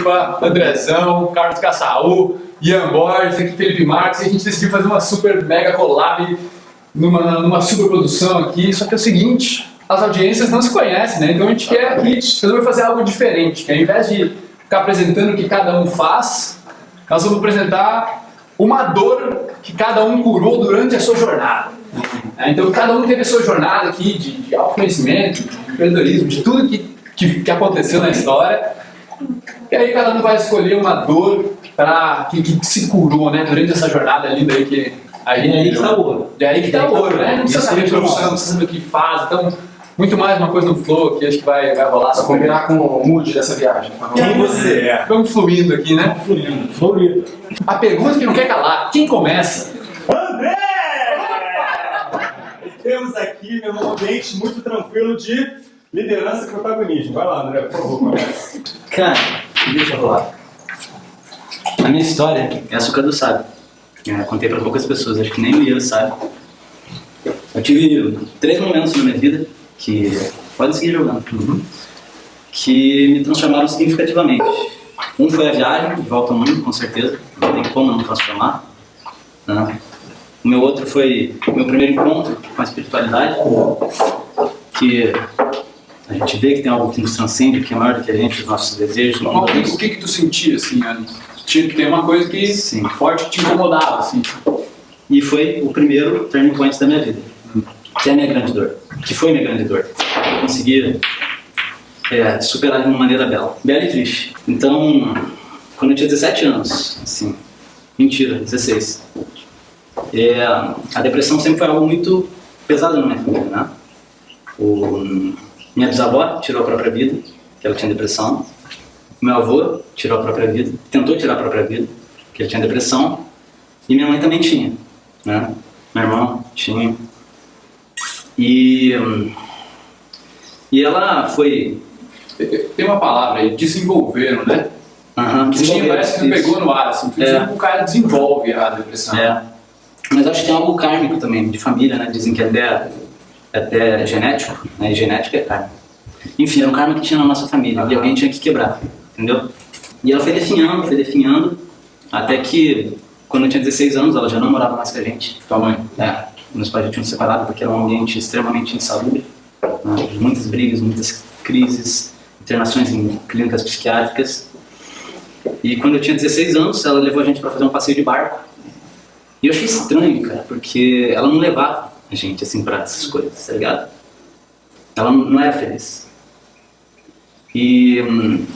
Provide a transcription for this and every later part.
Floripa, Andrezão, Carlos Caçaú, Ian Borges, aqui Felipe Marques, e a gente decidiu fazer uma super mega collab numa, numa super produção aqui. Só que é o seguinte, as audiências não se conhecem, né? Então a gente quer aqui resolver fazer algo diferente, que ao invés de ficar apresentando o que cada um faz, nós vamos apresentar uma dor que cada um curou durante a sua jornada. É, então cada um teve a sua jornada aqui de, de autoconhecimento, de empreendedorismo, de tudo que, que, que, aconteceu na história. E aí cada um vai escolher uma dor pra, que, que se curou né, durante essa jornada linda aí que aí, é aí que tá o ouro. É aí que tá o ouro, né? Não precisa saber profissão, não precisa saber o que faz. Então, muito mais uma coisa no flow que acho que vai, vai rolar. Pra combinar com o mood dessa viagem. Quem você é? Vamos fluindo aqui, né? Fluindo. Fluindo. A pergunta que não quer calar, quem começa? André! Temos aqui, meu ambiente muito tranquilo de liderança e protagonismo. Vai lá, André, por favor, comece. Cara, deixa eu rolar. A minha história é açúcar do sábio. Eu contei para poucas pessoas, acho que nem o Ian sabe. Eu tive três momentos na minha vida que pode seguir jogando, uhum. que me transformaram significativamente. Um foi a viagem, de volta ao mundo, com certeza, não tem como não transformar. Né? O meu outro foi o meu primeiro encontro com a espiritualidade, que a gente vê que tem algo que nos transcende, que é maior do que a gente, os nossos desejos. o, que, o que, que tu sentia, assim, tinha que ter uma coisa que Sim. forte que te incomodava, assim. E foi o primeiro turning point da minha vida, que é a minha grande dor que foi minha grande dor. Eu consegui é, superar de uma maneira bela, bela e triste. Então, quando eu tinha 17 anos, assim, mentira, 16, é, a depressão sempre foi algo muito pesado na minha família, né? O, minha bisavó tirou a própria vida, que ela tinha depressão. Meu avô tirou a própria vida, tentou tirar a própria vida, que ele tinha depressão. E minha mãe também tinha, né? Meu irmão tinha. E, e ela foi... Tem uma palavra aí, desenvolveram, né? Uhum, desenvolveram, parece que pegou no ar, assim, é. o cara desenvolve a depressão. É. Mas acho que tem algo kármico também, de família, né? Dizem que até, até genético, né? E genética é karma. Enfim, era um karma que tinha na nossa família, e alguém tinha que quebrar, entendeu? E ela foi definhando, foi definhando, até que, quando eu tinha 16 anos, ela já não morava mais com a gente. Tua mãe? É meus pais já tinham separado porque era um ambiente extremamente insalubre, né? muitas brigas, muitas crises, internações em clínicas psiquiátricas. E quando eu tinha 16 anos, ela levou a gente para fazer um passeio de barco. E eu achei estranho, cara, porque ela não levava a gente assim para essas coisas, tá ligado? Ela não era feliz. E, hum,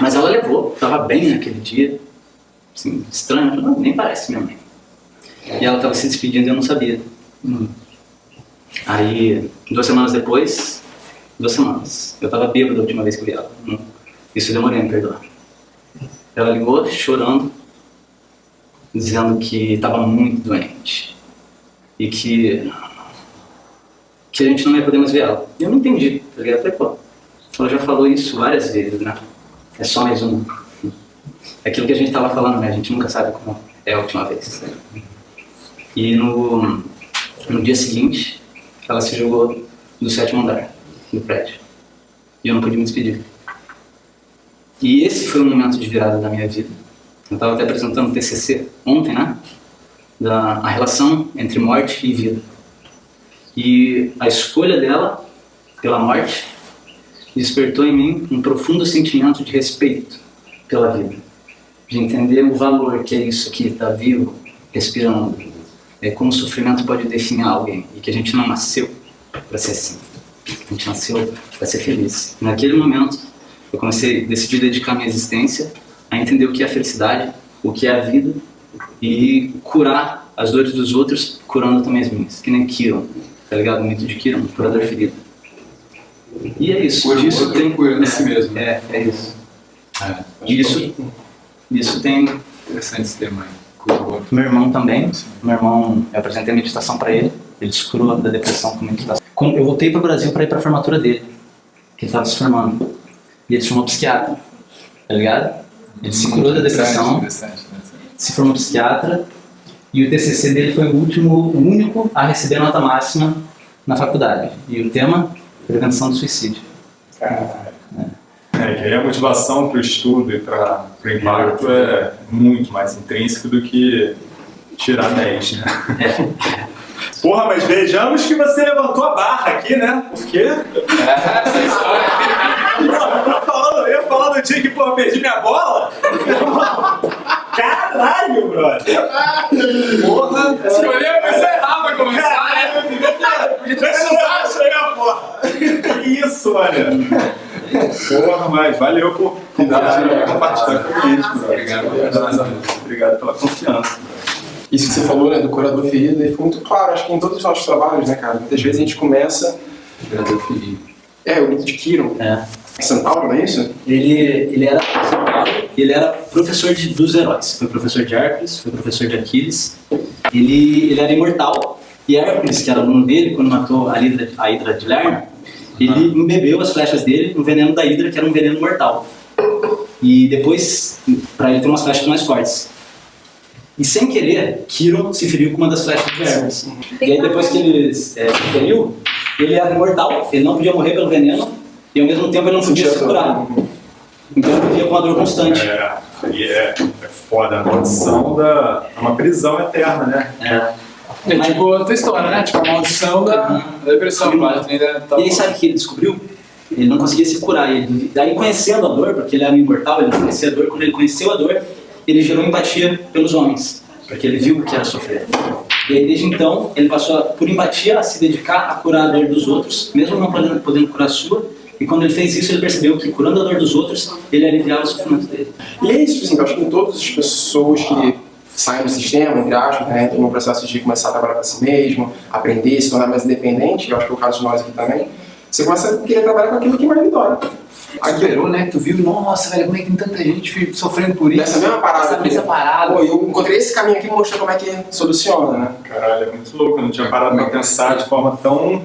mas ela levou, tava bem naquele dia. Assim, estranho, não, nem parece minha mãe. E ela tava se despedindo e eu não sabia. Hum. Aí, duas semanas depois, duas semanas, eu tava bêbado a última vez que eu vi ela. Hum. Isso demorei a me perdoar. Ela ligou chorando, dizendo que estava muito doente e que, que a gente não ia poder mais ver ela. Eu não entendi, tá ligado? Falei, pô, ela já falou isso várias vezes, né? É só mais uma. É aquilo que a gente tava falando, né? A gente nunca sabe como é a última vez. E no, no dia seguinte, ela se jogou do sétimo andar do prédio. E eu não pude me despedir. E esse foi o momento de virada da minha vida. Eu estava até apresentando o TCC ontem, né? Da a relação entre morte e vida. E a escolha dela pela morte despertou em mim um profundo sentimento de respeito pela vida. De entender o valor que é isso aqui, estar tá vivo, respirando, é, como o sofrimento pode definir alguém e que a gente não nasceu para ser assim. A gente nasceu para ser feliz. Naquele momento, eu comecei a decidir dedicar minha existência a entender o que é a felicidade, o que é a vida e curar as dores dos outros, curando também as minhas. Que nem Kiron, tá ligado? O mito de Kiron, curador ferido. E é isso. Hoje isso tem cura é, si mesmo. É, é isso. É. Isso, isso tem... Interessante esse tema aí. Meu irmão também. Meu irmão, eu apresentei a meditação para ele. Ele se curou da depressão com meditação. Eu voltei para o Brasil para ir para a formatura dele, que ele estava se formando. E ele se formou psiquiatra, tá ligado? Ele se curou da depressão. Interessante, interessante? Se formou psiquiatra e o TCC dele foi o último, o único a receber nota máxima na faculdade. E o tema? Prevenção do suicídio. É, que aí a motivação para o estudo e para o impacto é muito mais intrínseco do que tirar 10, né? Porra, mas vejamos que você levantou a barra aqui, né? Por quê? Essa história. Eu, falando, eu ia falar do dia que, porra, perdi minha bola? Caralho, brother! Porra! Escolheu a pessoa errada pra começar, né? Caralho, Deixa eu chegar, porra! Que isso, mano? Porra, mas valeu por compartilhar compartilhar com a gente, brother. Obrigado. Obrigado pela confiança. Isso que você falou, né, do curador ferido, ficou muito claro, acho que em todos os nossos trabalhos, né, cara? Muitas vezes a gente começa. Curador ferido. É, o mito de Kiron. É. São Paulo, não é isso? Ele, ele era ele era professor de, dos heróis. Foi professor de Hércules, foi professor de Aquiles. Ele, ele era imortal. E Hércules, que era aluno dele, quando matou a Hidra, a Hidra de Lerna, ele embebeu as flechas dele no veneno da Hidra, que era um veneno mortal. E depois, para ele ter umas flechas mais fortes. E sem querer, Kiron se feriu com uma das flechas de Hermes. E aí depois que ele é, se feriu, ele era imortal, ele não podia morrer pelo veneno, e ao mesmo tempo ele não podia se curar. Então ele vivia com uma dor constante. É, aí é, é foda a maldição da. É uma prisão eterna, né? É. É tipo outra história, né? Tipo a maldição da, da depressão, quase. Ainda tá E aí sabe o que ele descobriu? Ele não conseguia se curar. Ele, daí conhecendo a dor, porque ele era imortal, ele não conhecia a dor, quando ele conheceu a dor, ele gerou empatia pelos homens, porque ele viu o que era sofrer. E aí desde então, ele passou, a, por empatia, a se dedicar a curar a dor dos outros, mesmo não podendo, podendo curar a sua. E quando ele fez isso, ele percebeu que curando a dor dos outros, ele aliviava o sofrimento dele. E é isso, assim, eu acho que em todas as pessoas que saem do sistema, entre aspas, né, entram no processo de começar a trabalhar para si mesmo, aprender, se tornar mais independente, eu acho que é o caso de nós aqui também, você começa a querer trabalhar com aquilo que mais lhe dói. Esperou, né? Tu viu, nossa, velho, como é que tem tanta gente sofrendo por isso? Nessa mesma parada Nessa aqui. mesma parada. Pô, eu encontrei esse caminho aqui e mostrou como é que soluciona, né? Caralho, é muito louco. Eu não tinha parado pra pensar de forma tão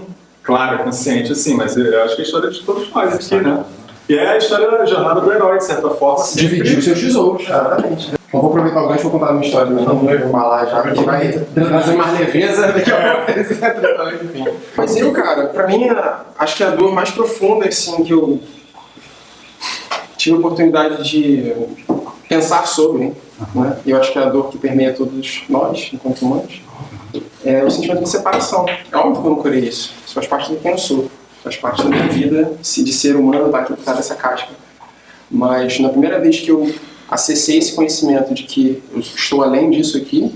clara, consciente assim, mas eu acho que é a história de todos nós aqui, né? E é a história da jornada do herói, de certa forma. sempre- Dividir os seus tesouros, exatamente. Então vou aproveitar o gancho e vou contar a minha história, né? Não vou falar já, porque vai trazer mais leveza daqui a pouco. enfim. Mas eu, cara, pra mim, acho que a dor mais profunda, assim, que eu tive a oportunidade de pensar sobre, né? E eu acho que é a dor que permeia todos nós, enquanto humanos, é o sentimento de separação. É óbvio que eu não isso. Isso faz parte de quem eu sou. Faz parte da minha vida se de ser humano estar aqui por trás dessa casca. Mas na primeira vez que eu acessei esse conhecimento de que eu estou além disso aqui,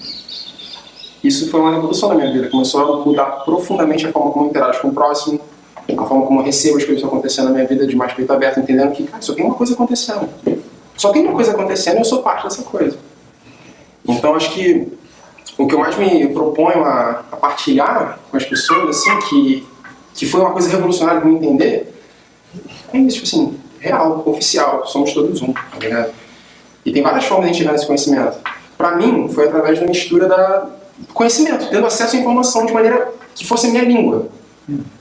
isso foi uma revolução na minha vida. Começou a mudar profundamente a forma como eu interajo com o próximo, a forma como eu recebo as coisas acontecendo na minha vida de mais peito aberto, entendendo que, cara, só tem uma coisa acontecendo. Só tem uma coisa acontecendo e eu sou parte dessa coisa. Então, acho que o que eu mais me proponho a, a partilhar com as pessoas, assim, que, que foi uma coisa revolucionária para me entender, é isso, tipo assim, real, oficial, somos todos um, tá ligado? E tem várias formas de a gente chegar nesse conhecimento. Para mim, foi através da mistura da do conhecimento, tendo acesso à informação de maneira que fosse a minha língua.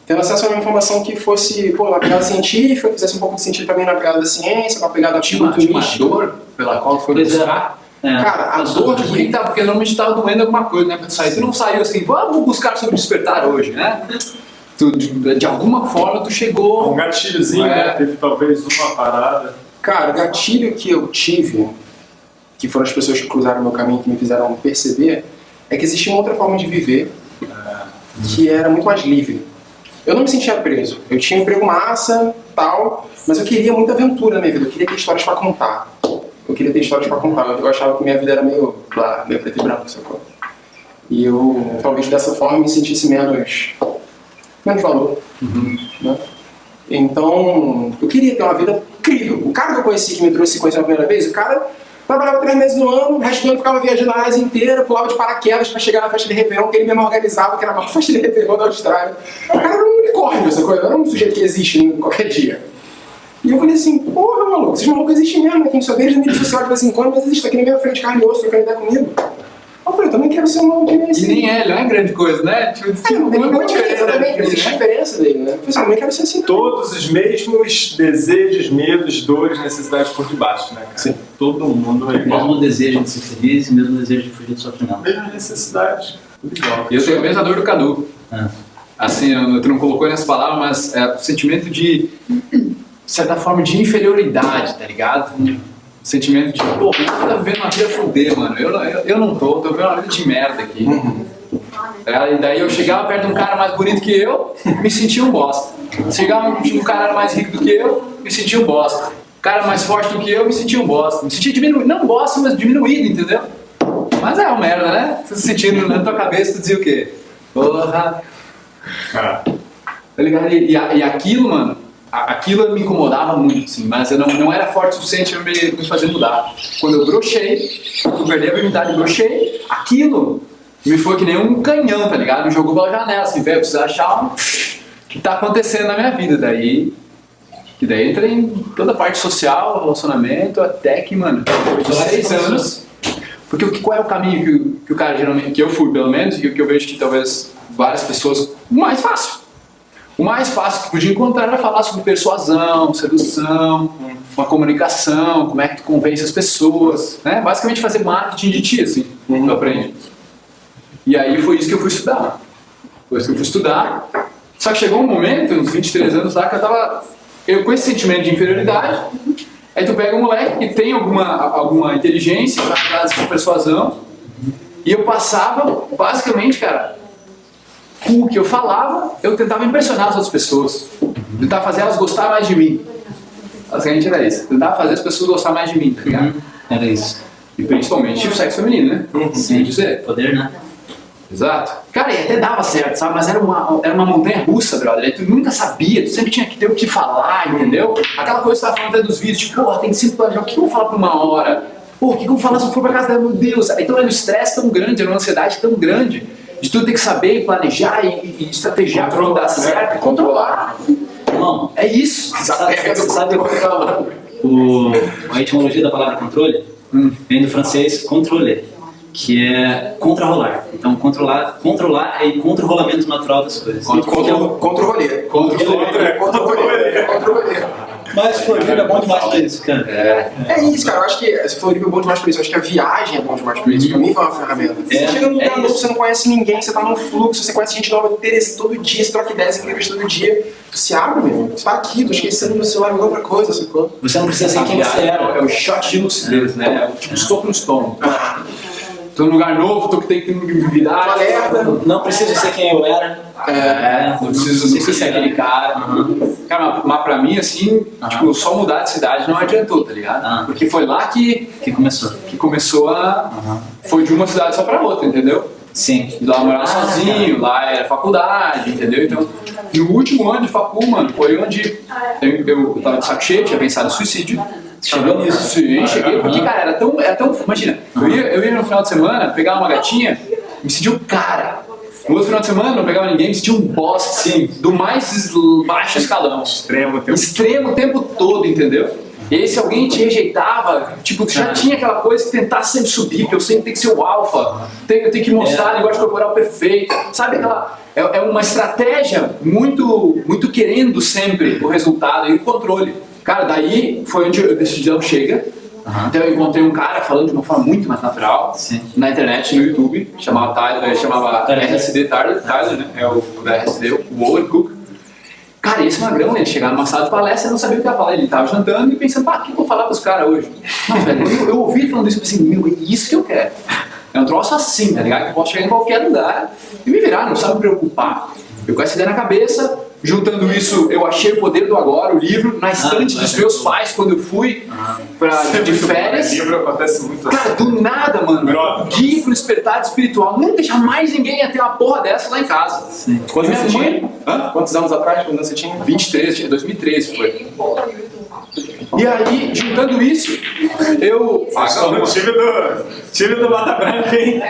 Tendo acesso a uma informação que fosse, pô, na pegada científica, que fizesse um pouco de sentido também na pegada da ciência, na pegada muito tinha uma dor pela qual foi é. buscar. É. Cara, a dor que que tá- Porque normalmente tava doendo alguma coisa, né? Sair. Tu não saiu assim, vamos buscar sobre despertar hoje, né? Tu, de, de alguma forma tu Um chegou. gatilhozinho, É. né? Teve talvez uma parada. Cara, o gatilho que eu tive, que foram as pessoas que cruzaram o meu caminho, que me fizeram perceber, é que existia uma outra forma de viver que era muito mais livre. Eu não me sentia preso. Eu tinha um emprego massa, tal, mas eu queria muita aventura na minha vida. Eu queria ter histórias pra contar. Eu queria ter histórias pra contar. Eu achava que minha vida era meio, blá, meio preto e branco, sacou? E eu, talvez dessa forma, me sentisse menos, menos valor. Né? Então, eu queria ter uma vida incrível. O cara que eu conheci, que me trouxe conhecer a primeira vez, o cara trabalhava três meses no ano, o resto do ano ficava viajando a Ásia inteira, pulava de paraquedas pra chegar na festa de Réveillon, que ele mesmo organizava, que era a maior festa de Réveillon da Austrália. O cara era um unicórnio, essa coisa, era um sujeito que existe em qualquer dia. E eu falei assim, porra, maluco, esses malucos existem mesmo, né? Quem só vê eles na mídia social de vez em quando, mas existe aqui na minha frente, carne e osso, trocando ideia comigo. Eu falei, eu também quero ser um maluco que nem E esse. nem é, ele não é grande coisa, né? Tipo, É, não tem nenhuma diferença também, né? existe diferença dele, né? Eu falei assim, eu também quero ser assim. Todos os mesmos desejos, medos, dores, necessidades por debaixo, né? cara? Sim. Todo mundo é igual. Mesmo desejo de ser feliz e mesmo desejo de fugir do sofrimento. Mesma necessidade, tudo igual. E eu tenho a mesma dor do Cadu. É. Assim, eu- tu não colocou nessa palavra, mas é o sentimento de certa forma, de inferioridade, tá ligado? Sentimento de, pô, cara tá vivendo uma vida fuder, mano. Eu, não- eu, eu não tô, tô vivendo uma vida de merda aqui. Tá E daí eu chegava perto de um cara mais bonito que eu, me sentia um bosta. Chegava um um cara mais rico do que eu, me sentia um bosta. Um cara mais forte do que eu, me sentia um bosta. Me sentia diminuído, não bosta, mas diminuído, entendeu? Mas é uma merda, né? Você se sentindo na tua cabeça, tu dizia o quê? Porra, Tá ligado? E, e, a- e aquilo, mano, a- aquilo me incomodava muito, assim, mas eu não, não era forte o suficiente pra me, me fazer mudar. Quando eu brochei, eu perdi a virgindade e brochei, aquilo me foi que nem um canhão, tá ligado? Me jogou pela janela, assim, velho, eu preciso achar o que tá acontecendo na minha vida. Daí, que daí entra em toda a parte social, relacionamento, até que, mano, depois de seis anos... Porque o que- qual é o caminho que, o- que o cara geralmente, que eu fui pelo menos, e o que eu vejo que talvez várias pessoas, o mais fácil. O mais fácil que podia encontrar era falar sobre persuasão, sedução, uma comunicação, como é que tu convence as pessoas, né? Basicamente fazer marketing de ti, assim, que eu aprendi. E aí foi isso que eu fui estudar. Foi isso que eu fui estudar. Só que chegou um momento, uns 23 anos lá, que eu tava eu, com esse sentimento de inferioridade. Aí tu pega um moleque que tem alguma, alguma inteligência, frase de persuasão, e eu passava, basicamente, cara, com o que eu falava, eu tentava impressionar as outras pessoas. Tentava fazer elas gostar mais de mim. Basicamente era isso. Tentava fazer as pessoas gostar mais de mim, tá ligado? Era isso. E principalmente o sexo feminino, né? Sem dizer. Poder, né? Exato. Cara, e até dava certo, sabe? Mas era uma, era uma montanha russa, brother. Aí tu nunca sabia, tu sempre tinha que ter o que falar, entendeu? Aquela coisa que você tava falando até dos vídeos, tipo, porra, tem sempre planejar. O que eu vou falar por uma hora? Pô, o que eu vou falar se eu for pra casa dela? Meu Deus. Então era um estresse tão grande, era uma ansiedade tão grande, de tu ter que saber planejar e, e estrategiar pra tudo dar certo, e controlar. Irmão, É isso. sabe, sabe, sabe o, a etimologia da palavra controle? Vem do francês contrôler, que é contra-rolar. Então, controlar, controlar é contra o rolamento natural das coisas. Contra, contra o rolê. Contra o Contra, Contra o rolê. Contra o rolê. Mas Floripa é bom demais pra isso, cara. É isso, cara. Eu acho que for é bom demais pra isso. Eu acho que a viagem é bom demais pra isso. Pra mim foi uma ferramenta. Você É, chega num lugar é novo, você não conhece ninguém, você tá num fluxo, você conhece gente nova interesse todo dia, você troca ideias incríveis todo dia. Tu se abre, meu irmão. Você tá aqui, tô esquecendo meu celular, outra coisa, sacou? Você não precisa ser quem você É era. o shot de lucidez, né? É o tipo soco no estômago. Tô num lugar novo, tô que tem que me virar. Não preciso ser quem eu era. É, não preciso, não preciso ser aquele cara. Cara, mas, mas pra mim, assim, tipo, só mudar de cidade não adiantou, tá ligado? Ah. Porque foi lá que, Que começou. que começou a. Foi de uma cidade só pra outra, entendeu? Sim. E lá eu morava sozinho, lá era faculdade, entendeu? Então, no último ano de facu, mano, foi onde eu, eu tava de saco cheio, tinha pensado em suicídio. Chegou nisso. Sim, cheguei, porque, cara, era tão, era tão. Imagina, eu ia, eu ia no final de semana, pegava uma gatinha, me sentia um cara. No outro final de semana, não pegava ninguém, me sentia um boss, assim, do mais baixo escalão. extremo, tem um Extremo o tempo todo, entendeu? E aí, se alguém te rejeitava, tipo, já tinha aquela coisa de tentar sempre subir, que eu sempre tenho que ser o alfa, tenho, eu tenho que mostrar a linguagem corporal perfeita, sabe aquela... É, é uma estratégia muito, muito querendo sempre o resultado e o controle. Cara, daí foi onde eu decidi dar um chega. Então eu encontrei um cara falando de uma forma muito mais natural Sim. na internet, no YouTube, chamava Tyler, chamava Tyler. RSD Tyler, Tyler, né? É o da RSD, o Owen Cook. Cara, esse magrão, ele chegava numa sala de palestra e não sabia o que ia falar. Ele tava jantando e pensando, pá, o que eu vou falar pros caras hoje? Velho, eu, eu ouvi ele falando isso e pensei, meu, é isso que eu quero. É um troço assim, tá ligado? Que eu posso chegar em qualquer lugar e me virar, não precisa me preocupar. Eu com essa ideia na cabeça, juntando isso, eu achei o Poder do Agora, o livro, na estante dos meus pais quando eu fui pra, de férias. livro acontece muito assim. Cara, do nada, mano. Brother. Guia pro despertar espiritual. Nunca, jamais ninguém ia ter uma porra dessa lá em casa. Sim. Quantos anos você mãe- tinha? Hã? Quantos anos atrás? Quando você tinha? 23, tinha 2013 foi. E aí, juntando isso, eu. Só no time do, time do Mata Branca, hein?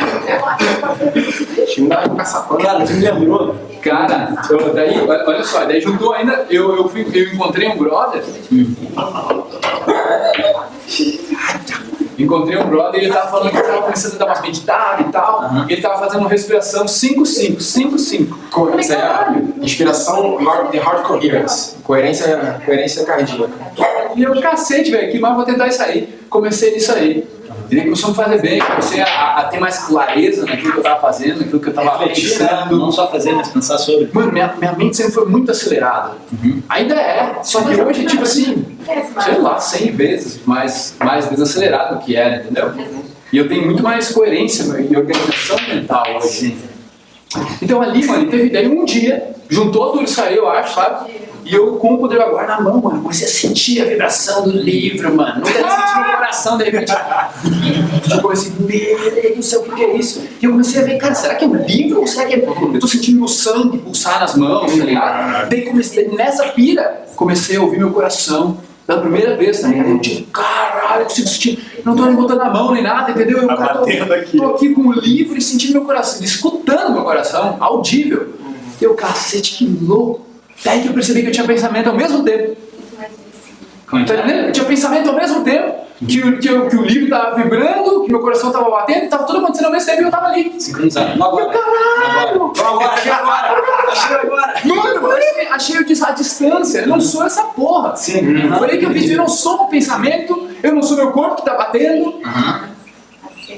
Time da caçapã. Cara, tu me lembrou? Cara, eu- daí, olha só, daí juntou ainda, eu, eu, fui, eu encontrei um brother. Encontrei um brother e ele tava falando que ele tava começando a dar umas meditadas e tal. Aham. E ele tava fazendo uma respiração 5-5, 5-5. Co- Isso aí é inspiração, hard, the hard coherence. Coerência, coerência cardíaca. E eu, cacete, velho, que mais vou tentar isso aí. Comecei nisso aí. E começou a me fazer bem, comecei a, a ter mais clareza naquilo que eu tava fazendo, naquilo que eu tava Refletir, né? pensando. Não só fazer, mas pensar sobre. Mano, minha, minha mente sempre foi muito acelerada. Ainda é, só que hoje, tipo assim, sei lá, 100 vezes mais, mais desacelerado do que era, entendeu? E eu tenho muito mais coerência e organização mental hoje. Então ali, mano, teve daí um dia, juntou tudo isso aí, eu acho, sabe? E eu com o poder da guarda na mão, mano, comecei a sentir a vibração do livro, mano. Nunca tinha sentido no coração, de repente. Eu comecei, meu Deus do céu, o que é isso? E eu comecei a ver, cara, será que é um livro ou será que é. Eu tô sentindo meu sangue pulsar nas mãos, tá ligado? Daí comecei, nessa pira, comecei a ouvir meu coração. Pela primeira vez, tá ligado? Eu tipo, caralho, eu consigo sentir. Não tô nem botando a mão nem nada, entendeu? Eu Tá cara, tô, aqui. tô aqui com o livro e sentindo meu coração, escutando meu coração, audível. Eu, cacete, que louco. Daí que eu percebi que eu tinha pensamento ao mesmo tempo. É que Tá é? entendendo? Eu tinha pensamento ao mesmo tempo que o, que o, que o livro tava vibrando, que meu coração tava batendo, tava tudo acontecendo ao mesmo tempo e eu tava ali. Sincronizado. Eu, caralho! Agora, chega agora! Agora! Mano, achei, achei eu dis- a distância, eu não sou essa porra. Sim. Foi aí que eu vi, eu não sou o pensamento, eu não sou meu corpo que tá batendo,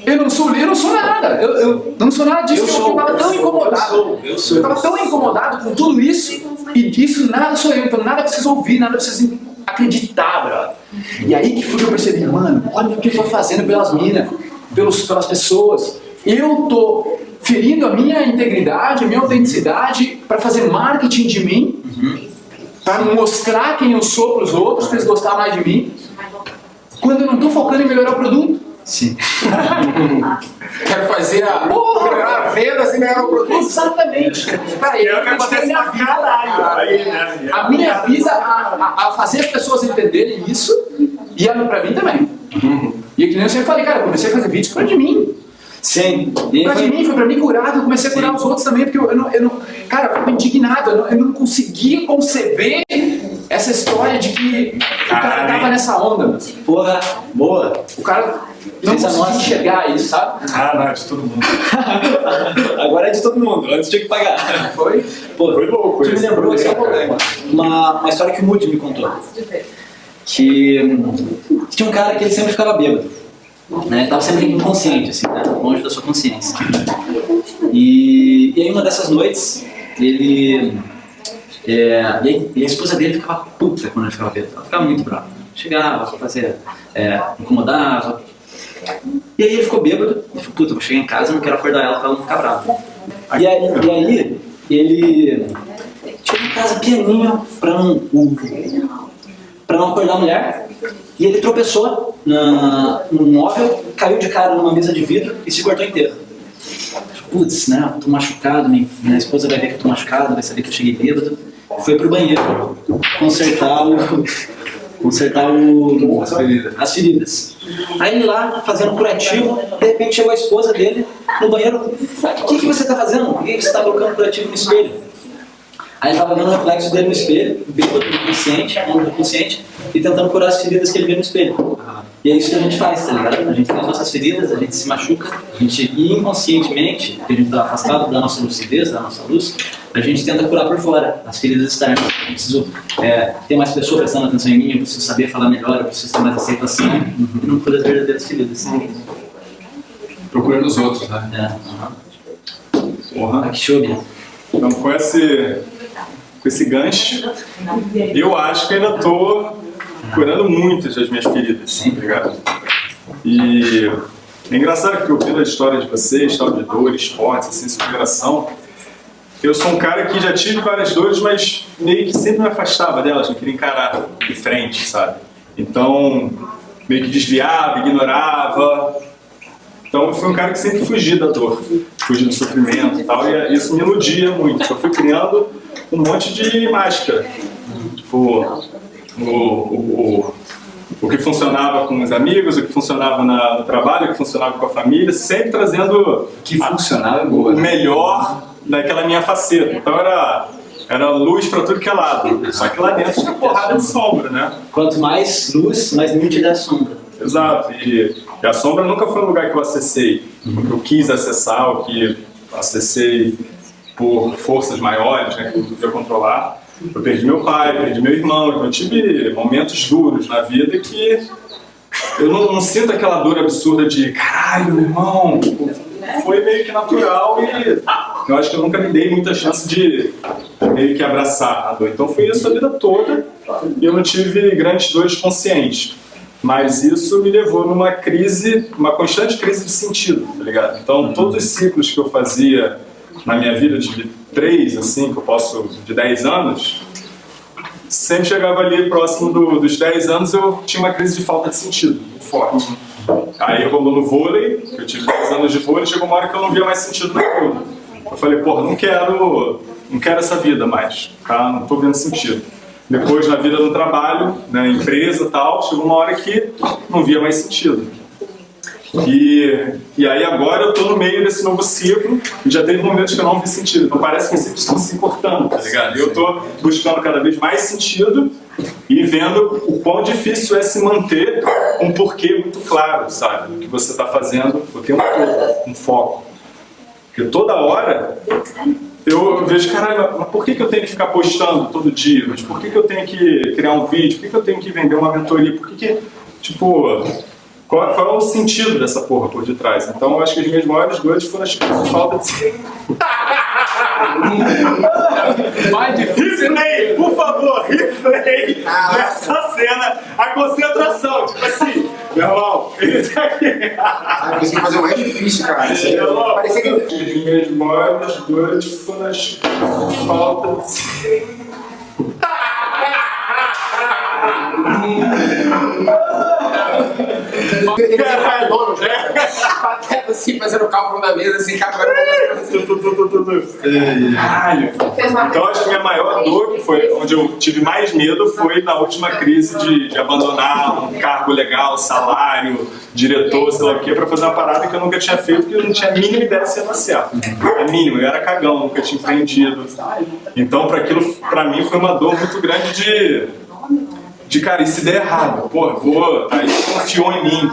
eu não sou, eu não sou nada, eu, eu não sou nada disso, Eu sou, eu tava tão incomodado. eu sou, eu sou. Eu tava tão incomodado com tudo isso, e isso nada sou eu, então nada precisa ouvir, nada precisa acreditar, brother. E aí que foi que eu percebi, mano, olha o que eu tô fazendo pelas minas, pelos, pelas pessoas. Eu tô ferindo a minha integridade, a minha autenticidade para fazer marketing de mim, para mostrar quem eu sou pros outros, para eles gostarem mais de mim, quando eu não tô focando em melhorar o produto. Sim. Quero fazer a. Porra! melhorar a venda sem melhorar o produto. Exatamente. E é eu o que acontece minha pra vida. caralho. Né? A minha vida a, a- a fazer as pessoas entenderem isso e a, pra mim também. E é que nem eu sempre falei, cara, eu comecei a fazer vídeos pra de mim. Sim. E Pra foi- mim, foi pra mim curar, eu comecei a curar Sim. os outros também, porque eu, eu não, eu não. Cara, eu ficava indignado, eu não, eu não conseguia conceber essa história de que o cara tava nessa onda. Porra, boa. O cara não Fez a conseguia nossa. enxergar isso, sabe? Ah, não, de todo mundo. Agora é de todo mundo, antes tinha que pagar. Foi. Pô, Foi louco Você me lembrou assim, uma, uma história que o Moody me contou. Que hum, tinha um cara que ele sempre ficava bêbado. Né? Ele tava sempre inconsciente, assim, né? longe da sua consciência. E, e aí uma dessas noites, ele... é, e, aí- e a esposa dele ficava puta quando ele ficava bêbado. Ela ficava muito brava. Chegava, fazia, é, incomodava. E aí ele ficou bêbado. Ele falou, puta, vou chegar em casa, não quero acordar ela pra ela não ficar brava. E aí, e aí ele chegou em casa pianinho pra não, pra não acordar a mulher. E ele tropeçou na, no móvel, caiu de cara numa mesa de vidro e se cortou inteiro. Putz, né? Tô machucado, minha, minha esposa vai ver que eu tô machucado, vai saber que eu cheguei bêbado. Foi pro banheiro consertar o. consertar o. As feridas. as feridas. Aí ele lá, fazendo curativo, de repente chegou a esposa dele no banheiro. O que, que você tá fazendo? Por que você tá colocando curativo no espelho? Aí ele tava vendo o reflexo dele no espelho, bêbado, inconsciente, mundo inconsciente, e tentando curar as feridas que ele vê no espelho. E é isso que a gente faz, tá ligado? A gente tem as nossas feridas, a gente se machuca, a gente inconscientemente, porque a gente tá afastado da nossa lucidez, da nossa luz, a gente tenta curar por fora, as feridas externas. Eu preciso é, ter mais pessoas prestando atenção em mim, eu preciso saber falar melhor, eu preciso ter mais aceitação, e não cura as verdadeiras feridas. Procurando os outros, né? É, aham. Porra. Ah, Bia. Então, com esse, com esse gancho, eu acho que ainda tô curando muitas das minhas feridas, tá ligado? E é engraçado que ouvindo a história de vocês, tal, de dores, esportes, assim, superação, eu sou um cara que já tive várias dores, mas meio que sempre me afastava delas, não queria encarar de frente, sabe? Então, meio que desviava, ignorava, então eu fui um cara que sempre fugia da dor, fugia do sofrimento e tal, e isso me iludia muito. Eu fui criando um monte de máscara. Tipo, o, o, o, o que funcionava com os amigos, o que funcionava na- no trabalho, o que funcionava com a família, sempre trazendo Que funcionava é o né? melhor daquela minha faceta. Então era, era luz pra tudo que é lado. Só que lá dentro tinha porrada de sombra, né? Quanto mais luz, mais nítida é a sombra. Exato. E E a sombra nunca foi um lugar que eu acessei, que eu quis acessar, ou que acessei por forças maiores, né, que eu podia controlar. Eu perdi meu pai, perdi meu irmão, então eu tive momentos duros na vida que eu não, não sinto aquela dor absurda de caralho, meu irmão, foi meio que natural e eu acho que eu nunca me dei muita chance de meio que abraçar a dor. Então foi isso a vida toda eu não tive grandes dores conscientes. Mas isso me levou numa crise, uma constante crise de sentido, tá ligado? Então todos os ciclos que eu fazia na minha vida de três, assim, que eu posso, de 10 anos, sempre chegava ali próximo do, dos 10 anos eu tinha uma crise de falta de sentido, forte. Aí eu rolou no vôlei, eu tive 10 anos de vôlei, chegou uma hora que eu não via mais sentido naquilo. Eu falei, porra, não quero, não quero essa vida mais, tá? Não tô vendo sentido. Depois, na vida do trabalho, na né, empresa e tal, chegou uma hora que não via mais sentido. E, e aí agora eu estou no meio desse novo ciclo e já teve momentos que eu não vi sentido. Então parece que ciclos estão se cortando, tá ligado? Eu estou buscando cada vez mais sentido e vendo o quão difícil é se manter um porquê muito claro, sabe? Do que você está fazendo o tempo todo, um foco. Porque toda hora eu vejo, caralho, mas por que, que eu tenho que ficar postando todo dia? Mas por que, que eu tenho que criar um vídeo? Por que, que eu tenho que vender uma mentoria? Por que, que tipo, qual, qual, é o sentido dessa porra por detrás? Então eu acho que as minhas maiores dores foram as falta de. Mais difícil. Replay, por favor, replay dessa cena, a concentração. Tipo assim, meu irmão, tá aqui. Ah, consegui fazer o mais difícil, cara. Meu Parecia que. As minhas maiores dores falta de. Ele é dono, né? Pateta assim, fazendo cálculo na mesa, assim, vai Caralho. Então acho que minha maior dor, que foi onde eu tive mais medo, foi na última crise de, de abandonar um cargo legal, salário, diretor, sei lá o quê, pra fazer uma parada que eu nunca tinha feito, porque eu não tinha a mínima ideia se ia dar certo. A mínima, eu era cagão, nunca tinha empreendido. Então, para aquilo, pra mim, foi uma dor muito grande de de cara, e se der errado, pô, vou, aí confiou em mim.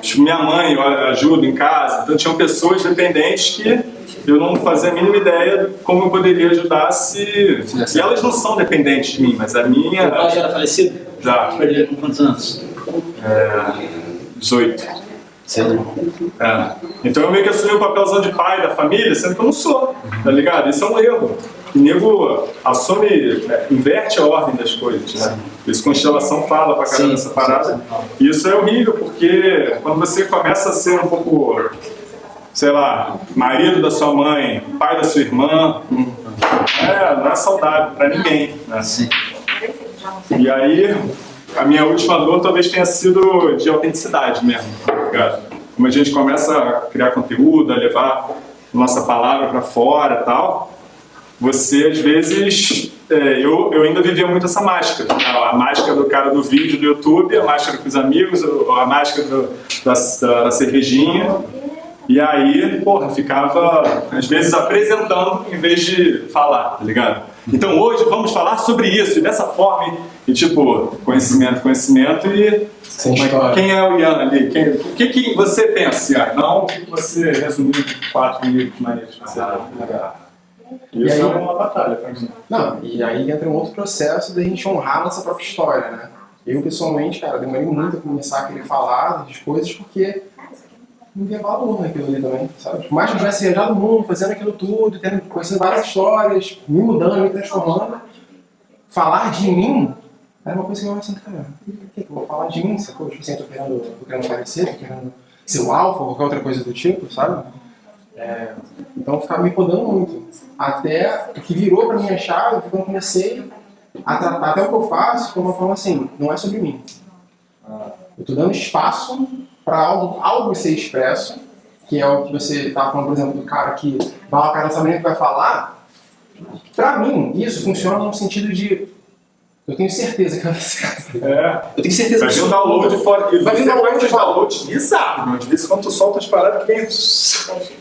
Tipo, minha mãe ajuda em casa, então tinham pessoas dependentes que eu não fazia a mínima ideia de como eu poderia ajudar se. E elas não são dependentes de mim, mas a minha. Seu pai já era falecido? Já. Perdeu com quantos anos? É, 18. Cedo. É. Então eu meio que assumi o papelzão de pai da família, sendo que eu não sou, tá ligado? Isso é um erro. O nego assume, é, inverte a ordem das coisas, né? Isso Constelação fala pra caramba dessa parada. E isso é horrível, porque quando você começa a ser um pouco, sei lá, marido da sua mãe, pai da sua irmã, é, não é saudável pra ninguém, né? E aí, a minha última dor talvez tenha sido de autenticidade mesmo, tá ligado? Como a gente começa a criar conteúdo, a levar nossa palavra para fora e tal, você às vezes é, eu, eu ainda vivia muito essa máscara a, a, máscara do cara do vídeo do YouTube a máscara com os amigos a máscara do, da, da, da, cervejinha e aí porra ficava às vezes apresentando em vez de falar tá ligado então hoje vamos falar sobre isso e dessa forma e tipo conhecimento conhecimento e quem é o Ian ali? Quem, o que, que você pensa, Ian? Não o que você resumiu em quatro minutos, mas ah, isso e aí, é uma batalha pra mim. Não, e aí entra um outro processo da gente honrar nossa própria história, né? Eu, pessoalmente, cara, demorei muito a começar a querer falar das coisas porque não via valor naquilo ali também, sabe? Por mais que eu tivesse viajado o mundo, fazendo aquilo tudo, tendo, conhecendo várias histórias, me mudando, me transformando, falar de mim era uma coisa que eu assim, cara, por que eu vou falar de mim, sacou? Tipo assim, eu tô querendo, tô querendo aparecer, tô querendo ser o alfa, ou qualquer outra coisa do tipo, sabe? É, então eu ficava me podando muito. Até o que virou para minha chave foi quando eu comecei a tratar até o que eu faço como uma forma assim, não é sobre mim. Eu estou dando espaço para algo, algo ser expresso, que é o que você estava falando, por exemplo, do cara que vai lá, cara não sabe nem o que vai falar. Para mim, isso funciona no sentido de eu tenho certeza que vai dar certo. É. Eu tenho certeza vai vir um download fora. Vai vir um download de download bizarro. De vez em quando tu solta as paradas vem...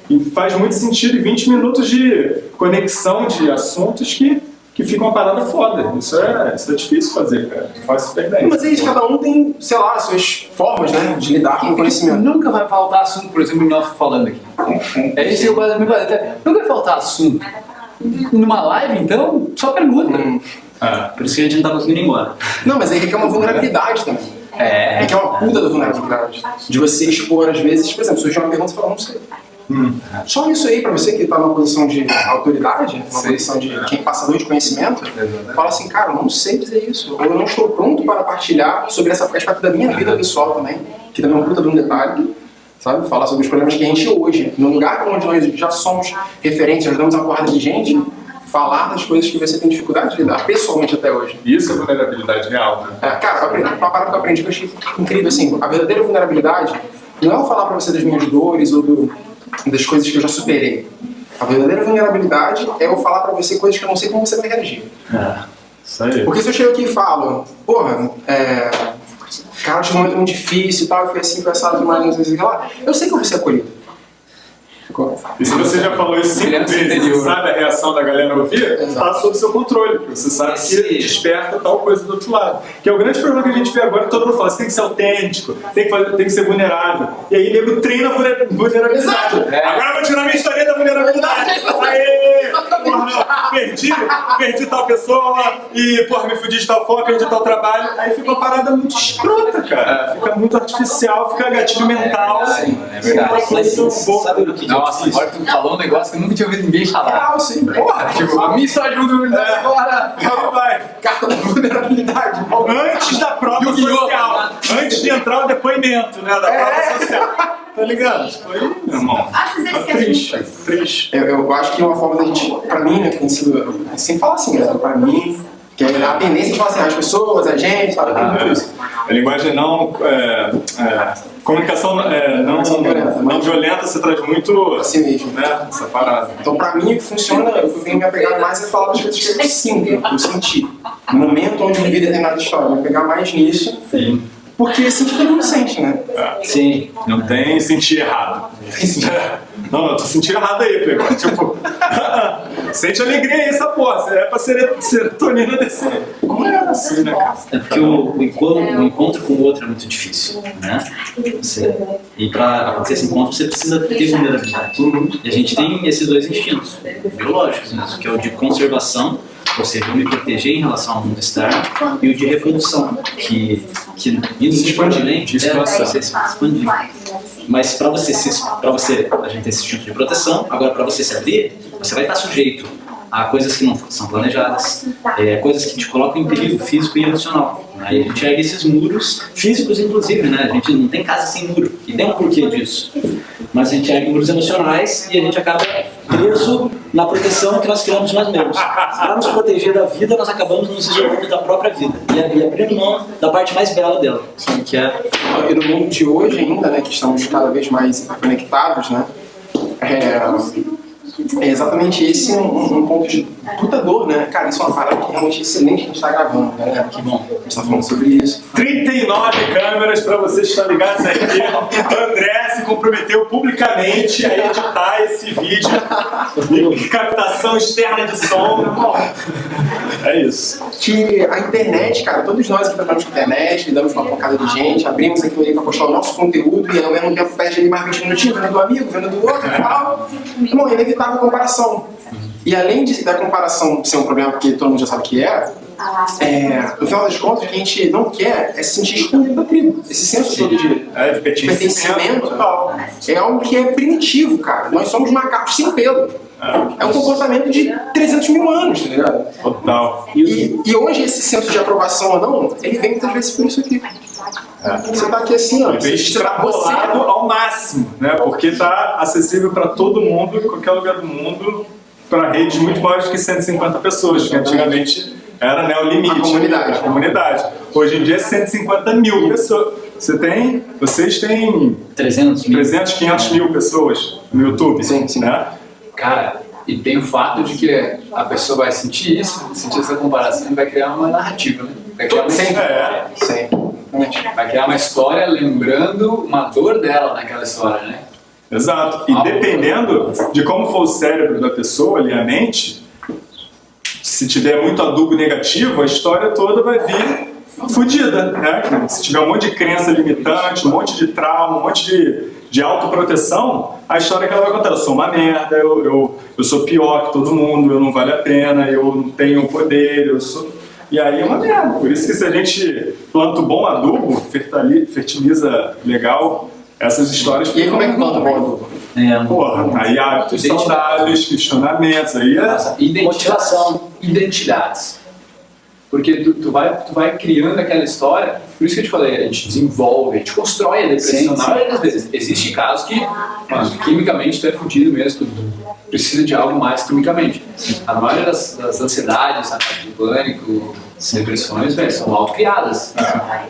E faz muito sentido em 20 minutos de conexão de assuntos que, que fica uma parada foda. Isso é, isso é difícil fazer, cara. Eu faço super bem. Mas é isso, cada um tem, sei lá, as suas formas, né, de lidar com o conhecimento. Nunca vai faltar assunto, por exemplo, nós falando aqui. É isso que eu gosto muito. até- Nunca vai faltar assunto. Numa live, então, só pergunta. Ah, Por isso que a gente não tá conseguindo ir embora. Não, mas aí requer uma vulnerabilidade também. É. Requer uma puta da vulnerabilidade. De você expor, às vezes, por exemplo, surgiu uma pergunta e você fala, não sei. Só isso aí, pra você que tá numa posição de autoridade, numa Sim. posição de quem passador de conhecimento, fala assim, cara, eu não sei dizer isso. Ou eu não estou pronto para partilhar sobre essa aspecto da minha vida pessoal também, que também é um puta de um detalhe. Sabe? Falar sobre os problemas que a gente hoje, no lugar onde nós já somos referentes, ajudamos a porrada de gente, falar das coisas que você tem dificuldade de lidar, pessoalmente até hoje. isso é vulnerabilidade real, né? É, cara, eu uma parada que eu aprendi que eu achei incrível, assim, a verdadeira vulnerabilidade não é eu falar pra você das minhas dores ou do- das coisas que eu já superei. A verdadeira vulnerabilidade é eu falar pra você coisas que eu não sei como você vai reagir. Isso aí. Porque se eu chego aqui e falo, porra, é, cara, tive um momento muito difícil e tal, e foi assim, foi assado, mas não sei o que lá, eu sei que eu vou ser acolhido. E se você já falou isso cinco vezes interior. e sabe a reação da galera ao ouvir, Exato. tá sob seu controle. porque Você sabe Esse- que desperta tal coisa do outro lado. Que é o grande problema que a gente vê agora, todo mundo fala, você tem que ser autêntico, tem que, fazer, tem que ser vulnerável. E aí nego treina vulnerabilidade. É. Agora eu vou tirar minha história da vulnerabilidade. Porra, não, perdi, perdi tal pessoa e, porra, me fudi de tal forma, perdi tal trabalho. Aí fica uma parada muito escrota, cara. Fica muito artificial, fica gatilho mental. Sim, é verdade. Mas Muito bom. sabe o que Nossa, agora tu falou um negócio que eu nunca tinha ouvido ninguém falar. Real, sim, porra. Tipo, a história de vulnerabilidade agora. Aí vai. Carta da vulnerabilidade. Antes da prova social. Antes de entrar o depoimento, né? Da prova É. social. Tá ligado? Foi, meu irmão. Tá triste, triste. Eu, eu acho que é uma forma da gente, pra mim, né, que tem sido, sempre falo assim, né, pra mim, que é a tendência de falar assim, as pessoas, a gente, sabe, tem muito isso. A linguagem não. É, é, comunicação é, não, violenta, não violenta se traz muito. Assim mesmo. Né, essa parada. Então, pra mim, o que funciona, eu tenho me apegado mais é falar das coisas que eu sinto, que eu senti. No momento onde eu vivi determinada história, me pegar mais nisso, Sim. Porque sentir todo mundo sente, né? Sim. Não tem sentir errado. Não, não, tô sentindo errado aí, Pegou. Tipo, sente alegria aí, essa porra. É pra ser serotonina descer. Como é assim, né, cara? É porque o, o, encontro, o encontro com o outro é muito difícil, né? Você, e para acontecer esse encontro, você precisa ter vulnerabilidade. E a gente tem esses dois instintos biológicos mesmo, que é o de conservação, ou seja, eu me proteger em relação ao mundo externo, e o de reprodução, que, que indo? De É, expansão. você se expandir. Mas para você, se, você, a gente tem esse instinto de proteção, agora para você se abrir, você vai estar sujeito a coisas que não são planejadas, é, coisas que te colocam em perigo físico e emocional. Né? A gente ergue esses muros, físicos inclusive, né? A gente não tem casa sem muro, e tem um porquê disso. Mas a gente ergue muros emocionais e a gente acaba preso na proteção que nós criamos nós mesmos. Para nos proteger da vida, nós acabamos nos isolando da própria vida e, abrindo mão da parte mais bela dela, que é E no mundo de hoje ainda, né, que estamos cada vez mais interconectados, né, é, é exatamente esse um, um ponto de puta dor, né? Cara, isso é uma parada que realmente é excelente que a gente tá gravando, né? que bom. A gente tá falando sobre isso. 39 câmeras para vocês que estão ligados aqui. André se comprometeu publicamente a editar esse vídeo. E captação externa de som. É isso. Que a internet, cara, todos nós que trabalhamos com internet, lidamos com uma pancada de gente, abrimos aquilo ali pra postar o nosso conteúdo e ao mesmo tempo perde ali mais 20 minutinhos, vendo do amigo, vendo do outro e tal. Irmão, é inevitável a comparação. E além de, da comparação ser um problema porque todo mundo já sabe que é, é, no final das contas, o que a gente não quer é se sentir excluído da tribo. Esse senso todo de É, de pertencimento é algo que é primitivo, cara. Nós somos macacos sem pelo. É um comportamento de 300 mil anos, tá ligado? Total. E, e hoje esse senso de aprovação ou não, ele vem muitas vezes por isso aqui. Você tá aqui assim, ó. Você tá extrapolado ao máximo, né? Porque está acessível para todo mundo, em qualquer lugar do mundo, para redes muito maiores que 150 pessoas, que antigamente era né, o limite. A comunidade. A comunidade. Hoje em dia é 150 mil pessoas. Você tem, vocês têm 300 mil. 300, 500 mil pessoas no YouTube, Sim, sim. né? Cara, e tem o fato de que a pessoa vai sentir isso, sentir essa comparação e vai criar uma narrativa, né? Vai criar uma Sempre. É. Sempre. Realmente. Vai criar uma história lembrando uma dor dela naquela história, né? Exato. E Ah, dependendo de como for o cérebro da pessoa ali, a mente, se tiver muito adubo negativo, a história toda vai vir fodida, né? Se tiver um monte de crença limitante, um monte de trauma, um monte de, de autoproteção, a história que ela vai contar, eu sou uma merda, eu, eu, eu sou pior que todo mundo, eu não vale a pena, eu não tenho poder, eu sou... E aí é uma merda. Por isso que se a gente planta um bom adubo, fertiliza legal, essas histórias... E aí como é que planta bom adubo? É, Porra, aí hábitos saudáveis, questionamentos, aí é... Motivação. Identidades. Porque tu, tu, vai, tu vai criando aquela história, por isso que eu te falei, a gente desenvolve, a gente constrói a depressão. Na maioria das vezes, existe casos que, mano, quimicamente tu é fudido mesmo, tu precisa de algo mais quimicamente. A maioria das, das ansiedades, ataque de pânico, depressões, velho, são autocriadas.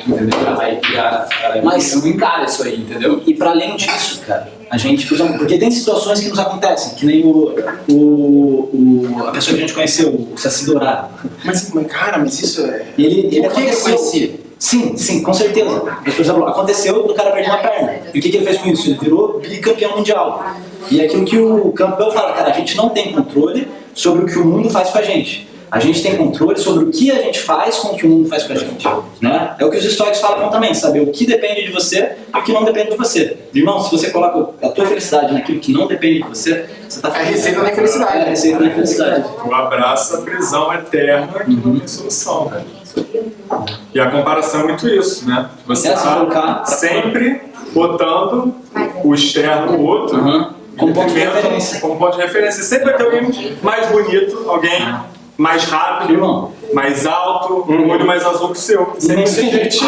Entendeu? Aí, cara, mas não encara isso aí, entendeu? E, para além disso, cara, a gente, porque tem situações que nos acontecem, que nem o, o, o a pessoa que a gente conheceu, o Saci Dourado. Mas, cara, mas isso é... Ele, ele aconteceu... Sim, sim, com certeza. Por exemplo, aconteceu do cara perder uma perna. E o que, que ele fez com isso? Ele virou bicampeão mundial. E é aquilo que o campeão fala, cara, a gente não tem controle sobre o que o mundo faz com a gente. A gente tem controle sobre o que a gente faz com o que o mundo faz com a gente. Né? É o que os estoicos falam também, saber o que depende de você e o que não depende de você. Irmão, se você coloca a tua felicidade naquilo que não depende de você, você está É a receita da infelicidade. É a receita da infelicidade. Tu abraça a prisão eterna que uhum. não tem solução, né? E a comparação é muito isso, né? Você está sempre botando o externo no outro, uhum. como ponto de referência. Como ponto de referência. Sempre vai ter alguém mais bonito, alguém mais rápido, mais alto, um olho mais azul que o seu. Sempre tem gente